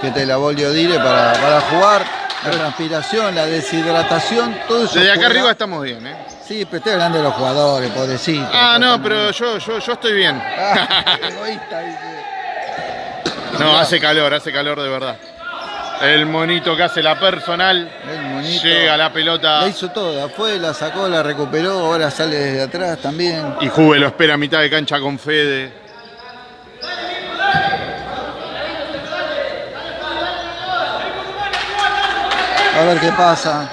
Que te la volvió dire para, para jugar. La transpiración, la deshidratación, todo eso. Desde acá arriba estamos bien, ¿eh? Sí, pero estoy hablando de los jugadores, pobrecito. Ah, no, pero yo, yo, yo estoy bien. Ah, *laughs* egoísta, dice. No, hace calor, hace calor de verdad. El monito que hace la personal. El monito. Llega la pelota. La hizo toda, fue, la sacó, la recuperó, ahora sale desde atrás también. Y Juve lo espera a mitad de cancha con Fede. A ver qué pasa.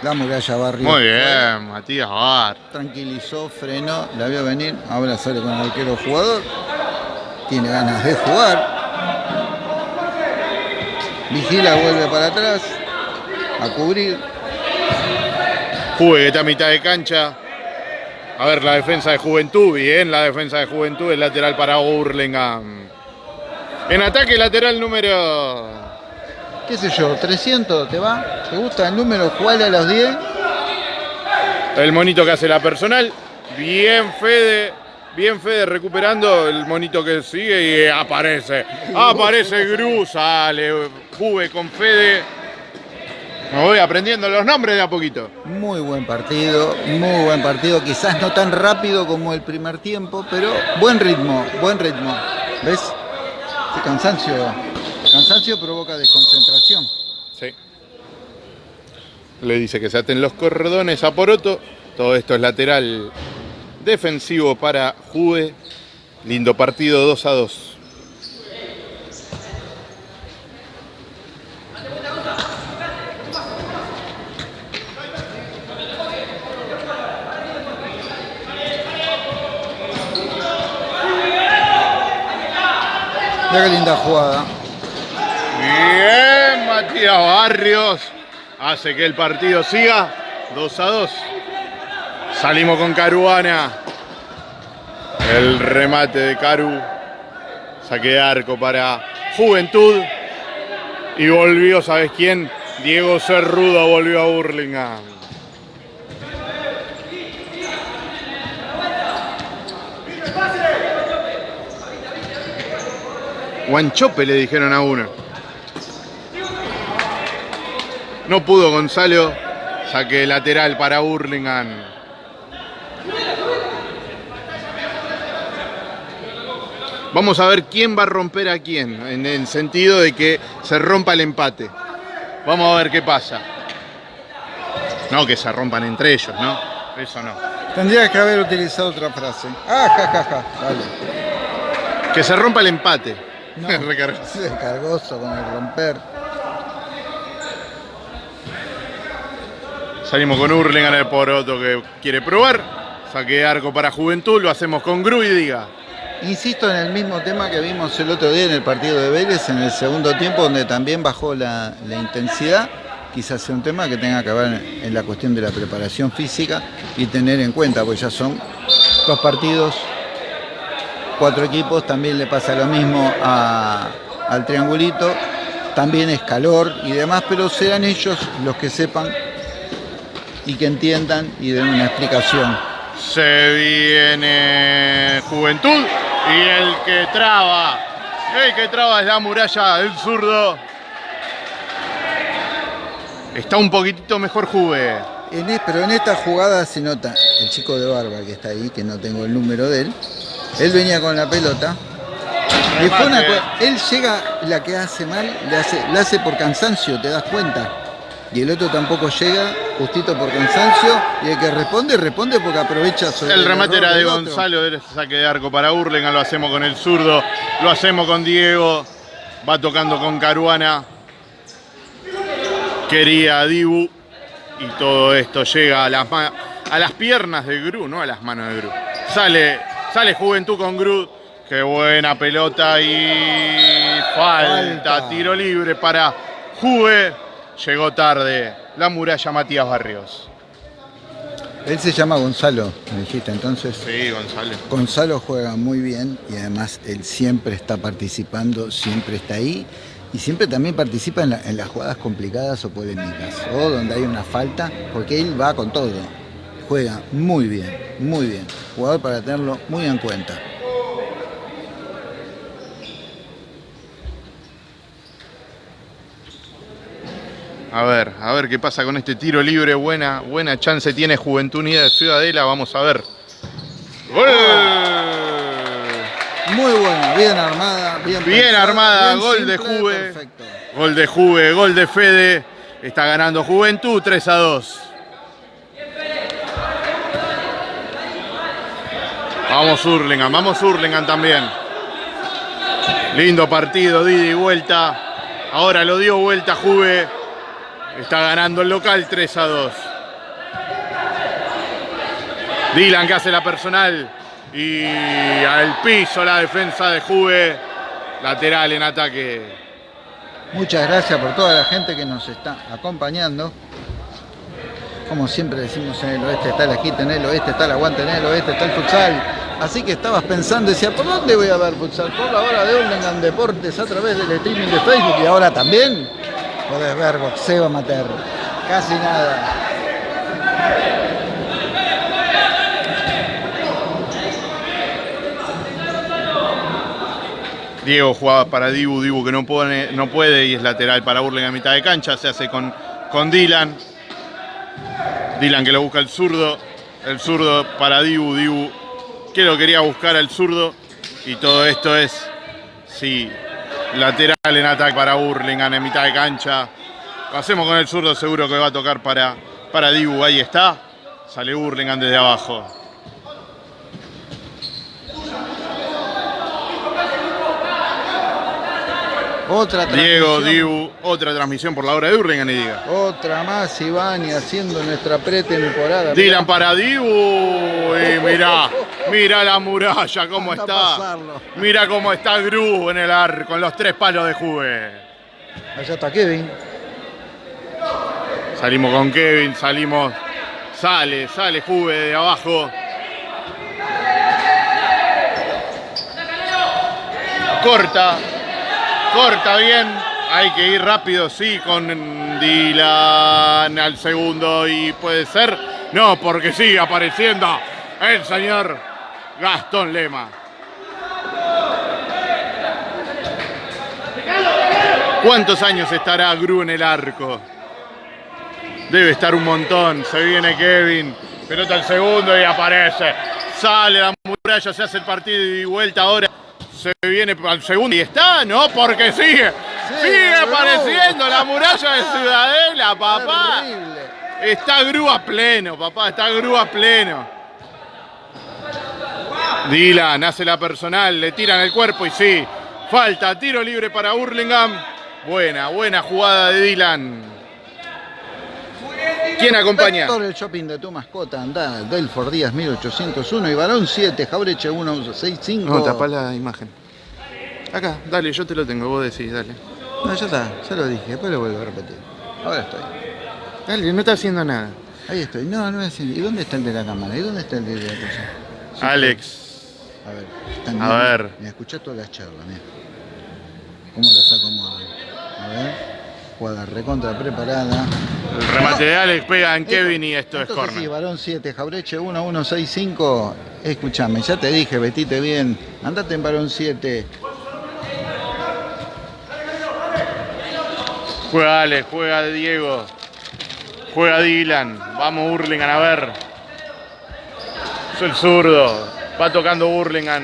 La muralla barrio. Muy bien, Matías Bar. Tranquilizó, frenó, la vio venir. Ahora sale con el arquero jugador. Tiene ganas de jugar. Vigila, vuelve para atrás. A cubrir. Está a mitad de cancha. A ver, la defensa de Juventud. Bien, la defensa de Juventud. El lateral para Hurlingham. En ataque, lateral número. ¿Qué sé yo? ¿300 te va? ¿Te gusta el número? ¿Cuál a los 10? El monito que hace la personal. Bien, Fede. Bien, Fede recuperando el monito que sigue y aparece. Aparece Gru, sale Juve con Fede. Me voy aprendiendo los nombres de a poquito. Muy buen partido, muy buen partido. Quizás no tan rápido como el primer tiempo, pero buen ritmo, buen ritmo. ¿Ves? Qué cansancio. Cansancio provoca desconcentración. Sí. Le dice que se aten los cordones a Poroto. Todo esto es lateral defensivo para Juve. Lindo partido 2 a 2. Mira qué linda jugada. Bien, Matías Barrios. Hace que el partido siga 2 a 2. Salimos con Caruana. El remate de Caru. Saque de arco para Juventud. Y volvió, ¿sabes quién? Diego Cerrudo volvió a Burlingame. Guanchope le dijeron a uno. No pudo Gonzalo. Saque lateral para Hurlingham. Vamos a ver quién va a romper a quién, en el sentido de que se rompa el empate. Vamos a ver qué pasa. No que se rompan entre ellos, ¿no? Eso no. Tendría que haber utilizado otra frase. Ah, ja, ja, ja. Dale. Que se rompa el empate. No. *laughs* Recargó. Se cargoso con el romper. Salimos con Hurlingham el poroto que quiere probar. Saque arco para Juventud, lo hacemos con Gru y diga. Insisto en el mismo tema que vimos el otro día en el partido de Vélez, en el segundo tiempo, donde también bajó la, la intensidad. Quizás sea un tema que tenga que ver en la cuestión de la preparación física y tener en cuenta, pues ya son dos partidos, cuatro equipos, también le pasa lo mismo a- al triangulito, también es calor y demás, pero serán ellos los que sepan y que entiendan y den una explicación. Se viene Juventud y el que traba, el que traba es la muralla del zurdo. Está un poquitito mejor Juve. En pero en esta jugada se nota el chico de barba que está ahí, que no tengo el número de él. Él venía con la pelota. Y fue una Remate. co- él llega, la que hace mal, la hace, la hace por cansancio, te das cuenta. Y el otro tampoco llega, justito por cansancio. Y el que responde, responde porque aprovecha sobre El remate era de. Gonzalo, el saque de arco para Hurlingham, lo hacemos con el zurdo, lo hacemos con Diego, va tocando con Caruana. Quería a Dibu, Y todo esto llega a las, a las piernas de Gru, no a las manos de Gru. Sale, sale Juventud con Gru. Qué buena pelota y falta. Tiro libre para Juve. Llegó tarde la muralla Matías Barrios. Él se llama Gonzalo, me dijiste entonces. Sí, Gonzalo. Gonzalo juega muy bien y además él siempre está participando, siempre está ahí y siempre también participa en, en las jugadas complicadas o polémicas o donde hay una falta, porque él va con todo. Juega muy bien, muy bien. Jugador para tenerlo muy en cuenta. A ver, a ver qué pasa con este tiro libre. Buena, buena chance tiene Juventud Unida de Ciudadela. Vamos a ver. ¡Gol! Muy buena, bien armada, bien, Bien pensada, armada, bien gol de Juve. Perfecto. Gol de Juve, gol de Fede. Está ganando Juventud 3 a 2. Vamos Hurlingham, vamos Hurlingham también. Lindo partido, y vuelta. Ahora lo dio vuelta Juve. Está ganando el local 3 a 2. Dylan que hace la personal. Y al piso la defensa de Juve. Lateral en ataque. Muchas gracias por toda la gente que nos está acompañando. Como siempre decimos en el oeste está la quita, en el oeste está el aguante, en el oeste está el futsal. Así que estabas pensando, decía, ¿por dónde voy a ver futsal? Por la hora de Hurlingham Deportes a través del streaming de Facebook y ahora también podés ver boxeo amateur. Casi nada. Diego jugaba para Dibu, Dibu que no, pone, no puede y es lateral para Burlingame a mitad de cancha, se hace con, con Dylan. Dylan que lo busca el zurdo, el zurdo para Dibu, Dibu que lo quería buscar al zurdo y todo esto es, sí, lateral en ataque para Burlingame en mitad de cancha. Lo hacemos con el zurdo, seguro que va a tocar para, para Dibu, ahí está. Sale Burlingame desde abajo. Otra Diego. Dibu, otra transmisión por la hora de Burlingame, y diga. Otra más, Ivani, haciendo nuestra pretemporada. Dylan para Dibu. Y *laughs* mirá, mirá la muralla cómo está. pasarlo. Mirá cómo está Gru en el arco con los tres palos de Juve. Allá está Kevin. Salimos con Kevin, salimos. Sale, sale Juve de abajo. Corta, corta bien. Hay que ir rápido, sí, con Dylan al segundo y puede ser. No, porque sigue apareciendo el señor Gastón Lema. ¿Cuántos años estará Gru en el arco? Debe estar un montón. Se viene Kevin. Pelota al segundo y aparece. Sale la muralla, se hace el partido y vuelta ahora. Se viene al segundo y está, ¿no? Porque sigue. sigue apareciendo la muralla de *laughs* Ciudadela, papá. Está Gru a pleno, papá. Está Gru a pleno. Dylan hace la personal, le tiran el cuerpo y sí. Falta, tiro libre para Hurlingham. Buena, buena jugada de Dylan. ¿Quién acompaña? Vector, el shopping de tu mascota, anda, Delford Díaz 1801 y Barón 7, Jaureche 165. No, tapá la imagen. Acá, dale, yo te lo tengo, vos decís, dale. No, ya está, ya lo dije, después lo vuelvo a repetir. Ahora estoy. Dale, no está haciendo nada. Ahí estoy. No, no es. ¿Y dónde está el de la cámara? ¿Y dónde está el de la cosa? Sí, Alex. A ver, están A bien. ver. Mira, escuchá todas las charlas, mira. ¿Cómo las acomodan? A ver. Jugada recontra preparada. El remate de Alex pega en Esto- Kevin y esto es entonces Sí, corner. varón 7, Jaureche 1165. Escúchame, ya te dije, vestite bien. Andate en varón 7. Juega Alex, juega Diego. Juega Dylan. Vamos Hurlingham a ver. Es el zurdo. Va tocando Hurlingham.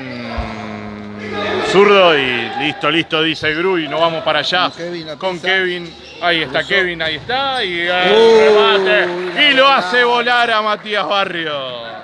Zurdo y listo, listo, dice Gru y nos vamos para allá. Con Kevin Con. Kevin. Ahí está Cruzó. Kevin, ahí está. Y el remate. Y lo hace volar a Matías Barrio.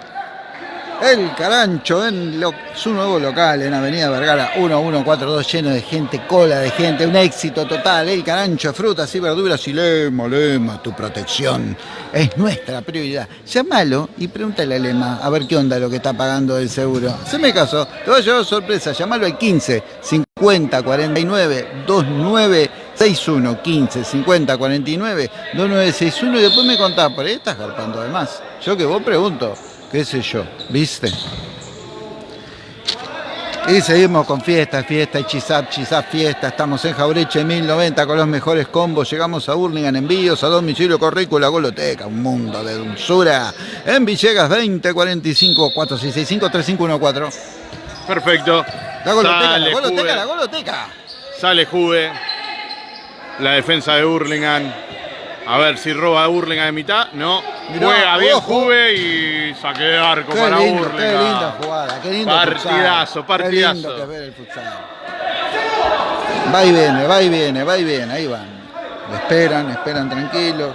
El Carancho en su nuevo local en Avenida Vergara 1142, lleno de gente, cola de gente, un éxito total. El Carancho, frutas y verduras y Lema, Lema, tu protección es nuestra prioridad. Llámalo y pregúntale a Lema a ver qué onda lo que está pagando el seguro. Se me caso, te va a llevar sorpresa. Llámalo al 15 50 49 29 61 15 50 49 2961 y después me contás, por ahí estás garpando además. Yo que vos pregunto qué sé yo, ¿viste? Y seguimos con fiesta, fiesta, hechizap, chizap, fiesta. Estamos en Jaureche 1090 con los mejores combos. Llegamos a Burlingame, envíos a domicilio corrico la Goloteca, un mundo de dulzura. En Villegas 2045 4665 3514. Perfecto. La Goloteca, la Goloteca, la Goloteca. Sale Juve. La defensa de Burlingame a ver si roba Burlingame de mitad. No. Juega bien Juve y saque de arco para lindo, Burlingame. Qué linda jugada, qué lindo Partidazo, partidazo. Qué lindo que ver el futsal. Va y viene, va y viene, va y viene. Ahí van. Lo esperan, esperan tranquilos.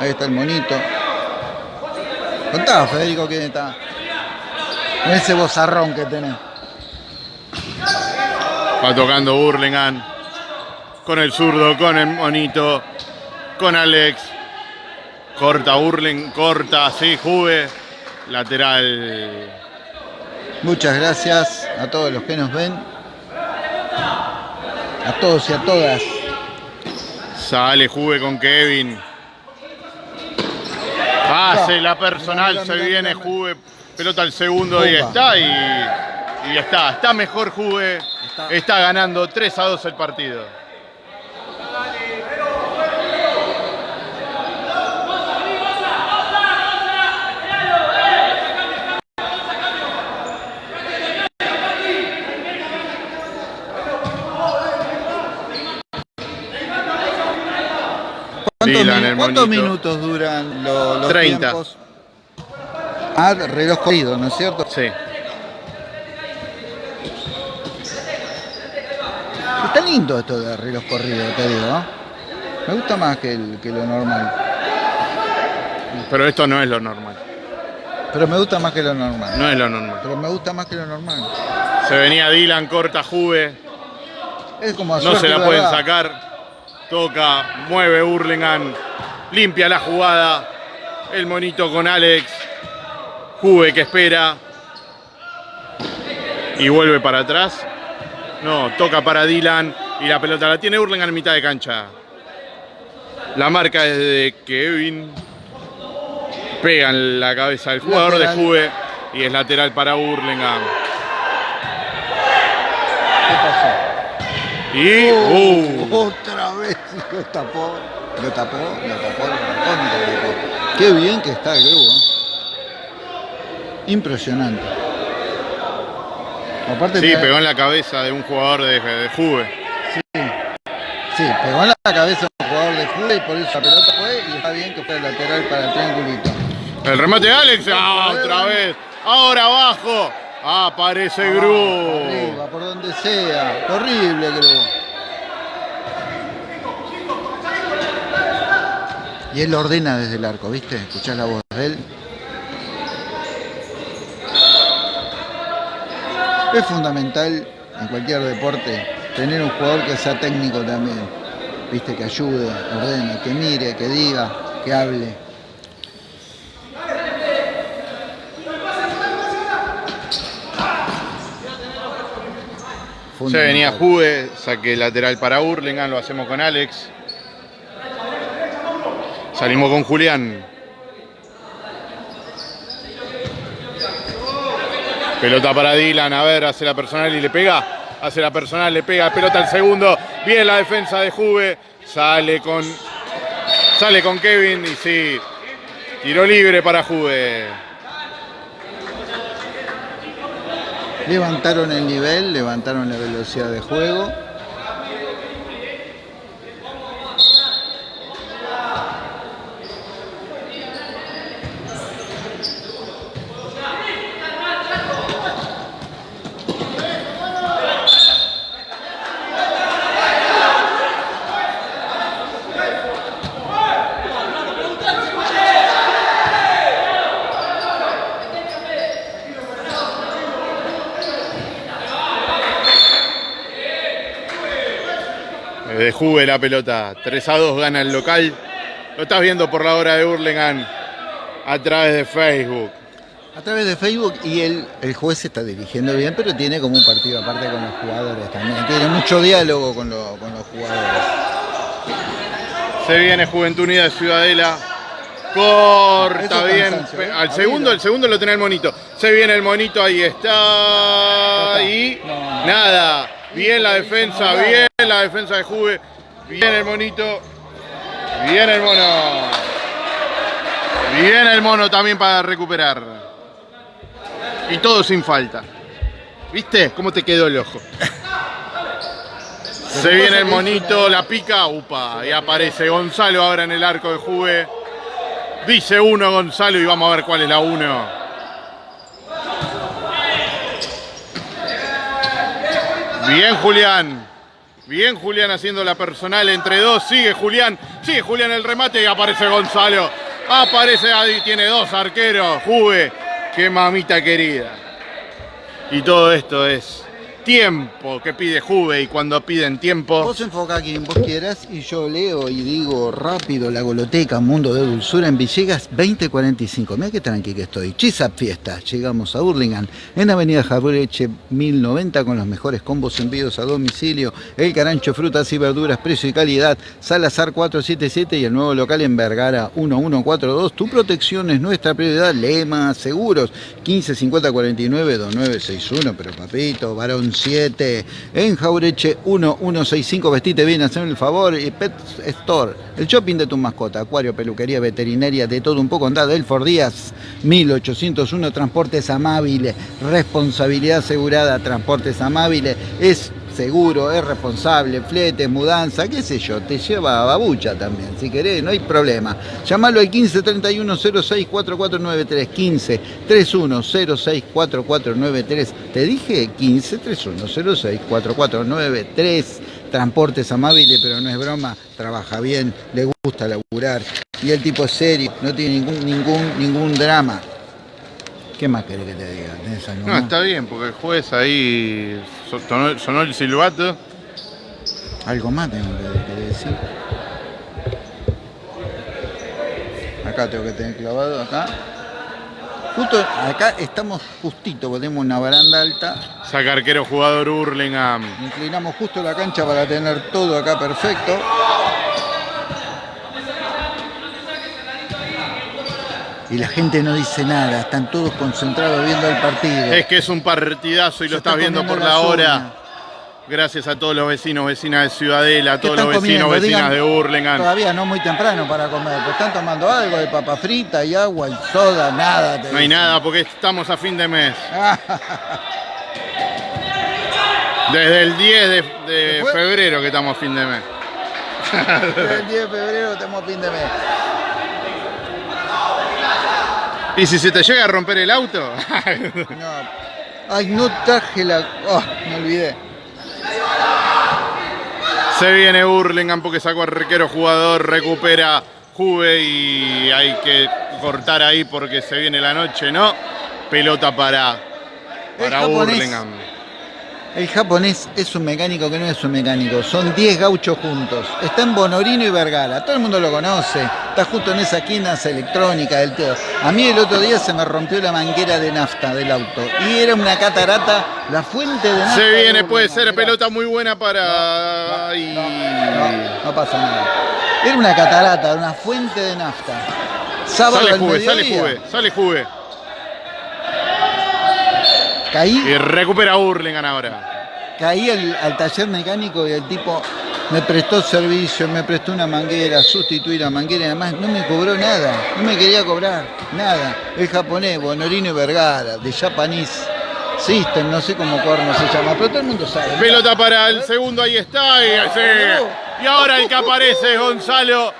Ahí está el monito. Contá, Federico, quién está. Ese bozarrón que tenés. Va tocando Burlingame. Con el zurdo, con el monito con Alex. Corta Burling, corta, sí, Juve. Lateral. Muchas gracias a todos los que nos ven. A todos y a todas. Sale Juve con Kevin. Pase la personal, se viene Juve. Pelota al segundo y está. Y, y está. Está mejor Juve. Está ganando 3 a 2 el partido. ¿Cuántos, minutos duran los, 30. tiempos? Ah, reloj corrido, ¿no es cierto? Sí. Está lindo esto de reloj corrido, te digo. Me gusta más que, que lo normal. Pero esto no es lo normal. Pero me gusta más que lo normal. No es lo normal. Pero me gusta más que lo normal. Se venía Dylan, corta Juve. Es como No se la pueden sacar toca, mueve Hurlingham, limpia la jugada, el monito con Alex, Juve que espera y vuelve para atrás. No, toca para Dylan y la pelota la tiene Hurlingham en mitad de cancha. La marca es de Kevin. Pega en la cabeza del jugador de Juve y es lateral para Hurlingham. ¿Qué pasó? Y uh, otra vez *laughs* lo tapó, lo tapó, lo tapó, lo tapó, Qué bien que está el grupo. Impresionante. Aparte sí, pegó en la cabeza de un jugador de, de Juve. Sí, sí, pegó en la cabeza de un jugador de Juve y por eso la pelota fue y está bien que fue el lateral para el triangulito. El remate de Alex, ah, otra vez. Ahora abajo. Aparece Gru. Arriba, por donde sea. Horrible Gru. Y él ordena desde el arco, ¿viste? Escuchás la voz de él. Es fundamental en cualquier deporte tener un jugador que sea técnico también. ¿Viste? Que ayude, ordene, que mire, que diga, que hable. Se venía Juve, saque lateral para Hurlingham, lo hacemos con Alex. Salimos con Julián. Pelota para Dylan, a ver, hace la personal y le pega. Hace la personal, le pega, pelota al segundo. Bien la defensa de Juve. Sale con. Sale con Kevin y sí. Tiro libre para Juve. Levantaron el nivel, levantaron la velocidad de juego. Desde Juve la pelota. 3 a 2 gana el local. Lo estás viendo por la hora de Hurlingham a través de Facebook. A través de Facebook y el, el juez se está dirigiendo bien, pero tiene como un partido aparte con los jugadores también. Tiene mucho diálogo con, lo- con los jugadores. Se viene Juventud Unida de Ciudadela. Corta bien. ¿eh? Al segundo, el segundo lo tiene el monito. Se viene el monito, ahí está. Y nada. Bien la defensa, bien la defensa de Juve. Bien el monito. Bien el mono. Bien el mono también para recuperar. Y todo sin falta. ¿Viste cómo te quedó el ojo? Se viene el monito, la pica, upa, y aparece Gonzalo ahora en el arco de Juve. Dice uno Gonzalo y vamos a ver cuál es la uno. Bien Julián. Bien Julián haciendo la personal entre dos. Sigue Julián. Sigue Julián el remate y aparece Gonzalo. Aparece ahí, tiene dos arqueros. Juve. Qué mamita querida. Y todo esto es tiempo que pide Juve y cuando piden tiempo. Vos enfocá a quien vos quieras y yo leo y digo rápido la goloteca Mundo de Dulzura en Villegas 2045. Mira qué tranqui que estoy. Chisap Fiesta. Llegamos a Hurlingham en Avenida Jabreche 1090 con los mejores combos envíos a domicilio. El carancho, frutas y verduras, precio y calidad. Salazar 477 y el nuevo local en Vergara 1142. Tu protección es nuestra prioridad. Lema Seguros 155049 2961. Pero papito, varón 7 en Jaureche 1165. Vestite bien, haceme el favor. Y Pet Store, el shopping de tu mascota, acuario, peluquería, veterinaria, de todo un poco. Andá Delfor Díaz 1801. Transportes amables, responsabilidad asegurada. Transportes amables es seguro, es responsable, flete, mudanza, qué sé yo, te lleva a babucha también, si querés, no hay problema. Llamalo al 15 31 06 4493, 15 31 06 4493, te dije 15 31 06 4493, transportes amables, pero no es broma, trabaja bien, le gusta laburar, y el tipo es serio, no tiene ningún, ningún, ningún drama. ¿Qué más querés que te diga? ¿Tenés algo No, más? está bien, porque el juez ahí so- sonó, sonó el silbato. Algo más tengo que, que decir. Acá tengo que tener clavado, acá. Justo acá estamos justito, porque tenemos una baranda alta. Saca arquero jugador Hurlingham. Inclinamos justo la cancha para tener todo acá perfecto. Y la gente no dice nada, están todos concentrados viendo el partido. Es que es un partidazo y Se lo estás está viendo por la hora. Gracias a todos los vecinos, vecinas de Ciudadela, a ¿Qué todos los vecinos, comiendo? vecinas Digan, de Hurlingham. Todavía no muy temprano para comer, pues están tomando algo de papa frita y agua y soda, nada. No hay dicen. nada porque estamos a fin de mes. *laughs* Desde el 10 de, de febrero que estamos a fin de mes. El 10 de febrero estamos fin de mes. ¿Y si se te llega a romper el auto? *laughs* No. Ay, no traje la. Oh, me olvidé. Se viene Hurlingham porque sacó arquero jugador, recupera Juve y hay que cortar ahí porque se viene la noche, ¿no? Pelota para, para. Hurlingham. El japonés es un mecánico que no es un mecánico. Son 10 gauchos juntos. Está en Bonorino y Vergara. Todo el mundo lo conoce. Está justo en esa esquina electrónica del todo. A mí el otro día se me rompió la manguera de nafta del auto. Y era una catarata, la fuente de nafta. Se de viene, puede ser pelota muy buena para... No, no pasa nada. Era una catarata, una fuente de nafta. Sábado Sale al Juve, sale Juve, sale Juve. Caí Y recupera Hurlingham ahora. Caí al, al taller mecánico y el tipo me prestó servicio, me prestó una manguera, sustituí la manguera y además no me cobró nada, no me quería cobrar nada. El japonés, Bonorino y Vergara, de Japanese System, no sé cómo corno se llama, pero todo el mundo sabe. Pelota para el segundo, ahí está. Y, sí. Y ahora el que aparece es Gonzalo.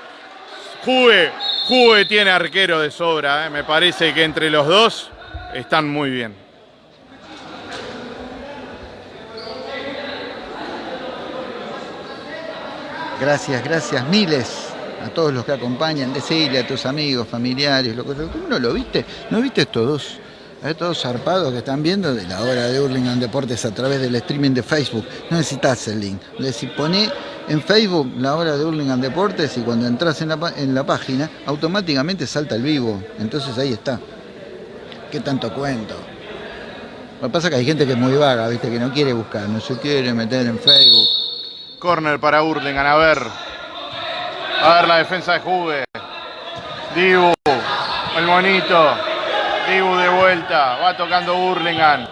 Juve, Juve tiene arquero de sobra. ¿eh? Me parece que entre los dos están muy bien. Gracias, gracias, miles a todos los que acompañan. Decirle a tus amigos, familiares, lo que ¿Tú no lo viste? ¿No viste estos dos? Dos zarpados que están viendo de la hora de Hurlingham Deportes a través del streaming de Facebook. No necesitas el link. Decís, poné en Facebook la hora de Hurlingham Deportes y cuando entras en la, en la página, automáticamente salta el vivo. Entonces ahí está. ¿Qué tanto cuento? Lo que pasa es que hay gente que es muy vaga, ¿viste? Que no quiere buscar, no se quiere meter en Facebook. Corner para Hurlingham, a ver. A ver la defensa de Juve. Dibu, el monito. Dibu de vuelta, va tocando Hurlingham.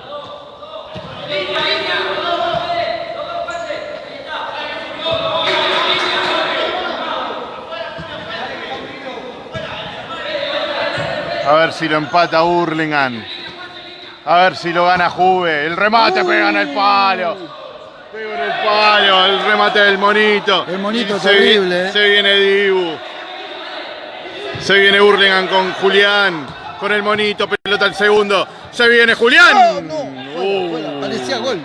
A ver si lo empata Hurlingham. A ver si lo gana Juve. El remate pega en el palo. Pega en el palo. El remate del monito. El monito Y se terrible, vi- eh. Se viene Dibu. Se viene Hurlingham con Julián. Con el monito. Pelota al segundo. Se viene Julián. No, fuera, Uh. fuera. Parecía gol.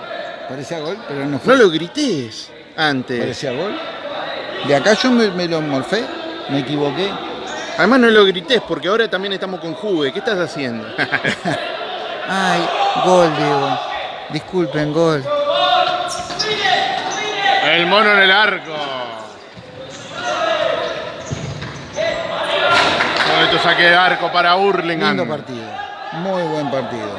Parecía gol, pero no fue. No lo grites antes. Parecía gol. De acá yo me, me lo morfé, me equivoqué. Además no lo grites porque ahora también estamos con Juve. ¿Qué estás haciendo? *laughs* Ay, gol, Diego. Disculpen, gol. El mono en el arco. Bonito saque de arco para Hurlingham. Lindo partido. Muy buen partido.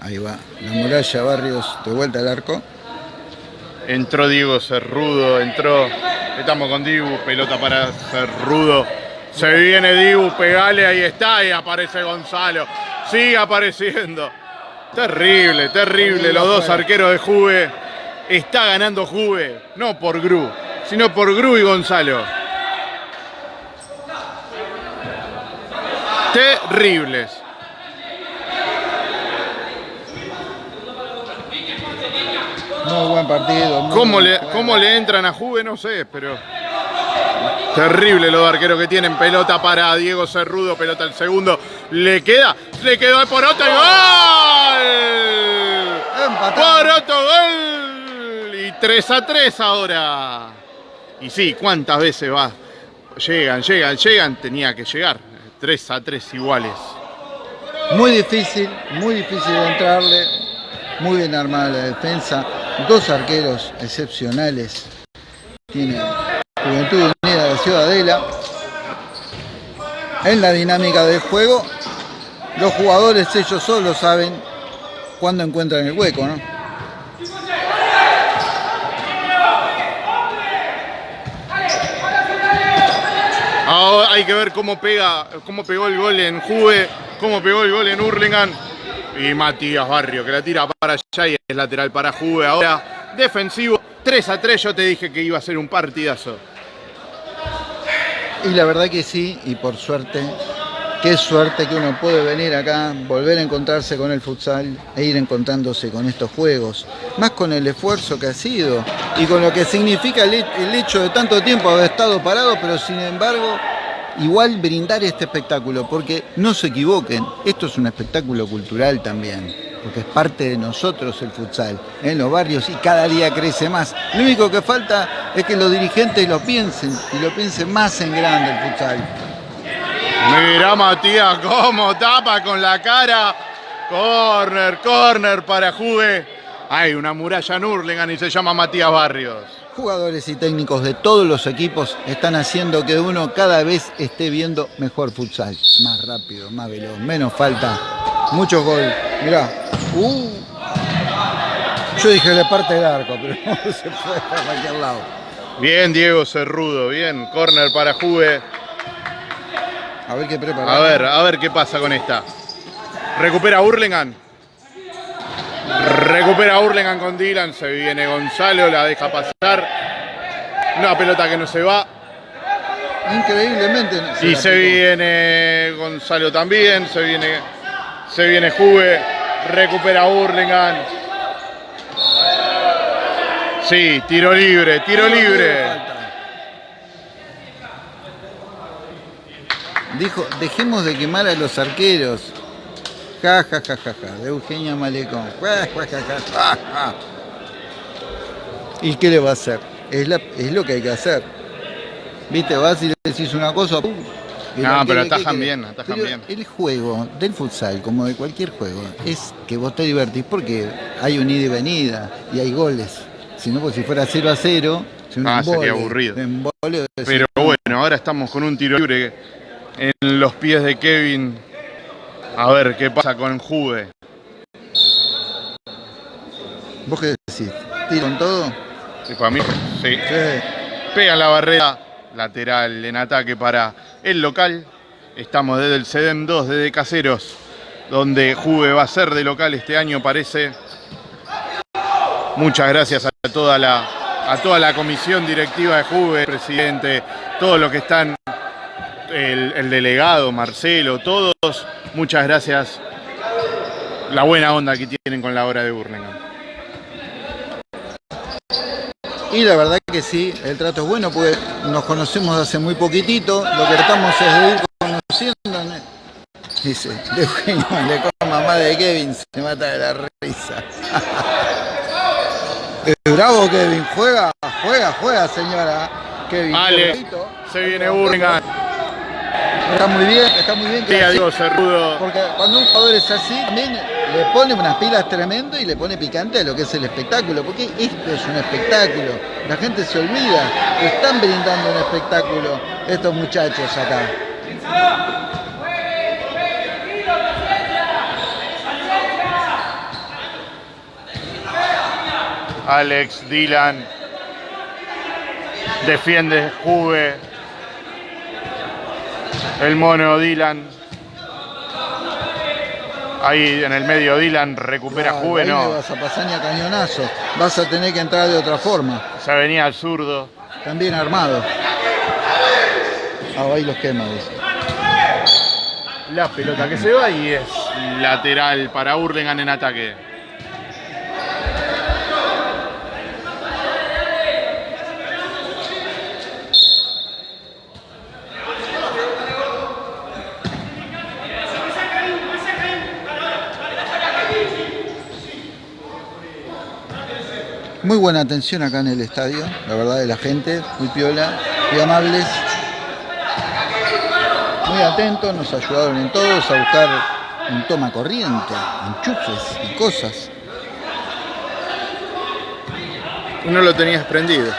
Ahí va. La muralla Barrios de vuelta al arco. Entró Diego Cerrudo, entró. Estamos con Dibu, pelota para Cerrudo. Se viene Dibu, pegale, ahí está, y aparece Gonzalo. Sigue apareciendo. Terrible, terrible. Los dos arqueros de Juve. Está ganando Juve, no por Gru, sino por Gru y Gonzalo. Terribles. Muy buen partido. muy ¿Cómo buen le. ¿Cómo le entran a Juve? No sé, pero. Terrible los arqueros que tienen. Pelota para Diego Cerrudo, pelota al segundo. Le queda, le quedó de Poroto y gol. Empatado. Poroto, gol. Y 3 a 3 ahora. Y sí, ¿cuántas veces va? Llegan, llegan, llegan. Tenía que llegar. 3 a 3 iguales. Muy difícil, muy difícil de entrarle. Muy bien armada la defensa. Dos arqueros excepcionales. Tiene Juventud Unida de Ciudadela. En la dinámica del juego, los jugadores ellos solos saben cuándo encuentran el hueco, ¿no? Ahora hay que ver cómo pega, cómo pegó el gol en Juve, cómo pegó el gol en Hurlingham. Y Matías Barrio, que la tira para allá y es lateral para Juve. Ahora defensivo, 3 a 3. Yo te dije que iba a ser un partidazo. Y la verdad que sí, y por suerte, qué suerte que uno puede venir acá, volver a encontrarse con el futsal e ir encontrándose con estos juegos. Más con el esfuerzo que ha sido y con lo que significa el, he- el hecho de tanto tiempo haber estado parado, pero sin embargo, igual brindar este espectáculo, porque no se equivoquen, esto es un espectáculo cultural también. Porque es parte de nosotros el futsal, en los barrios y cada día crece más. Lo único que falta es que los dirigentes lo piensen y lo piensen más en grande el futsal. Mira Matías cómo tapa con la cara. Corner, corner para Juve. Hay una muralla en Hurlingham y se llama Matías Barrios. Jugadores y técnicos de todos los equipos están haciendo que uno cada vez esté viendo mejor futsal. Más rápido, más veloz, menos falta. Muchos gol. Mirá. Uh. Yo dije de parte del arco, pero *laughs* no se fue para cualquier lado. Bien Diego Cerrudo, bien. Corner para Juve. A ver qué prepara. A ver, a ver qué pasa con esta. Recupera Hurlingham. Recupera Hurlingham con Dylan. Se viene Gonzalo, la deja pasar. Una pelota que no se va. Increíblemente. Y la se viene Gonzalo también. Se viene, se viene Juve. Recupera Hurlingham. Sí, tiro libre, tiro libre. Dijo, dejemos de quemar a los arqueros. Ja, ja, ja, ja, ja. De Eugenia Malecón. Ja, ja, ja, ja, ja, ja. ¿Y qué le va a hacer? Es, la- es lo que hay que hacer. Viste, vas y le decís una cosa. ¡pum! No, pero ¿qué- qué atajan bien, atajan Pero bien. El juego del futsal, como de cualquier juego, es que vos te divertís porque hay un ida y venida y hay goles. Si no, pues si fuera 0 a 0, ah, sería aburrido. Pero bueno, ahora estamos con un tiro libre en los pies de Kevin. A ver qué pasa con Juve. ¿Vos qué decís? ¿Tiro en todo? Sí, para mí, sí. Pega la barrera lateral en ataque para el local. Estamos desde el CEDEM 2, desde Caseros, donde Juve va a ser de local este año, parece. Muchas gracias a toda la, a toda la comisión directiva de Juve, presidente, todos los que están, el, el delegado, Marcelo, todos. Muchas gracias. La buena onda que tienen con la obra de Burlingame. Y la verdad que sí, el trato es bueno porque nos conocemos hace muy poquitito, lo que tratamos es de ir conociendo. Dice, de Eugenio, *laughs* le con mamá de Kevin, se mata de la risa. *laughs* Bravo Kevin, juega, juega, juega señora. Kevin. Vale, se viene Burlingame. Está muy bien, está muy bien. Que sí, Cerrudo. Porque cuando un jugador es así, también le pone unas pilas tremendo y le pone picante a lo que es el espectáculo. Porque esto es un espectáculo. La gente se olvida. Están brindando un espectáculo estos muchachos acá. Alex, Dylan, defiende Juve, el mono Dylan. Ahí en el medio Dylan recupera Juve, no. vas a pasar ni a cañonazo. Vas a tener que entrar de otra forma. Se venía al zurdo. También armado. Ah, ahí los quema, La pelota que se va y es lateral para Hurlingham en ataque. Muy buena atención acá en el estadio, la verdad de la gente, muy piola, muy amables, muy atentos, nos ayudaron en todos a buscar un toma corriente, enchufes y cosas. Y no lo tenías prendido.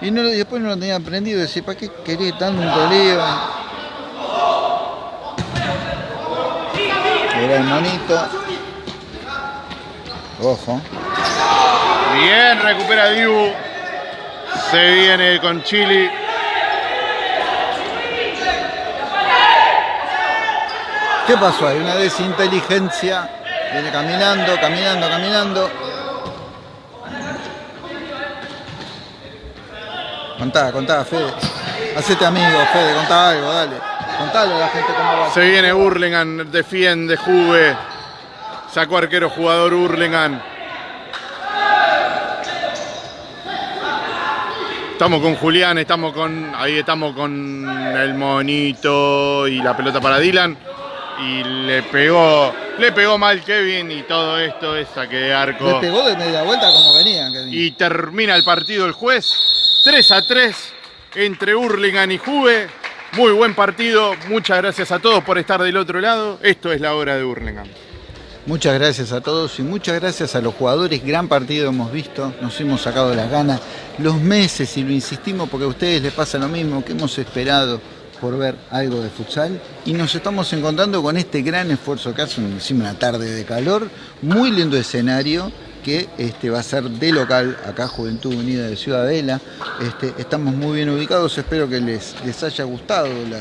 Y, no, después no lo tenía prendido, decía, ¿para qué querés tanto lío? Era el monito. Ojo. Bien, recupera Dibu. Se viene con Chili. ¿Qué pasó Hay Una desinteligencia. Viene caminando, caminando, caminando. Contá, contá, Fede. Hacete amigo, Fede, contá algo, dale. Contale a la gente cómo va. Se viene Burlingame, defiende Juve. Sacó arquero jugador Burlingame. Estamos con Julián, estamos con. Ahí estamos con el monito y la pelota para Dylan. Y le pegó. Le pegó mal Kevin y todo esto es saque de arco. Le pegó de media vuelta como venía. Y termina el partido el juez. 3 a 3 entre Hurlingham y Juve. Muy buen partido. Muchas gracias a todos por estar del otro lado. Esto es la hora de Hurlingham. Muchas gracias a todos y muchas gracias a los jugadores. Gran partido hemos visto, nos hemos sacado las ganas, los meses y lo insistimos porque a ustedes les pasa lo mismo que hemos esperado por ver algo de futsal y nos estamos encontrando con este gran esfuerzo que hace una tarde de calor, muy lindo escenario que este, va a ser de local acá Juventud Unida de Ciudadela. Este, estamos muy bien ubicados, espero que les, les haya gustado la,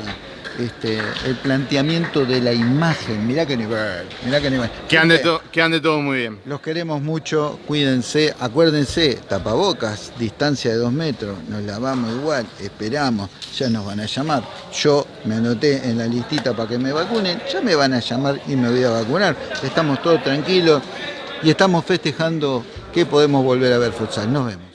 este, el planteamiento de la imagen. Mirá qué nivel, mirá qué nivel. Que ande, que ande todo muy bien. Los queremos mucho, cuídense, acuérdense, tapabocas, distancia de dos metros, nos lavamos igual, esperamos, ya nos van a llamar. Yo me anoté en la listita para que me vacunen, ya me van a llamar y me voy a vacunar. Estamos todos tranquilos y estamos festejando que podemos volver a ver futsal. Nos vemos.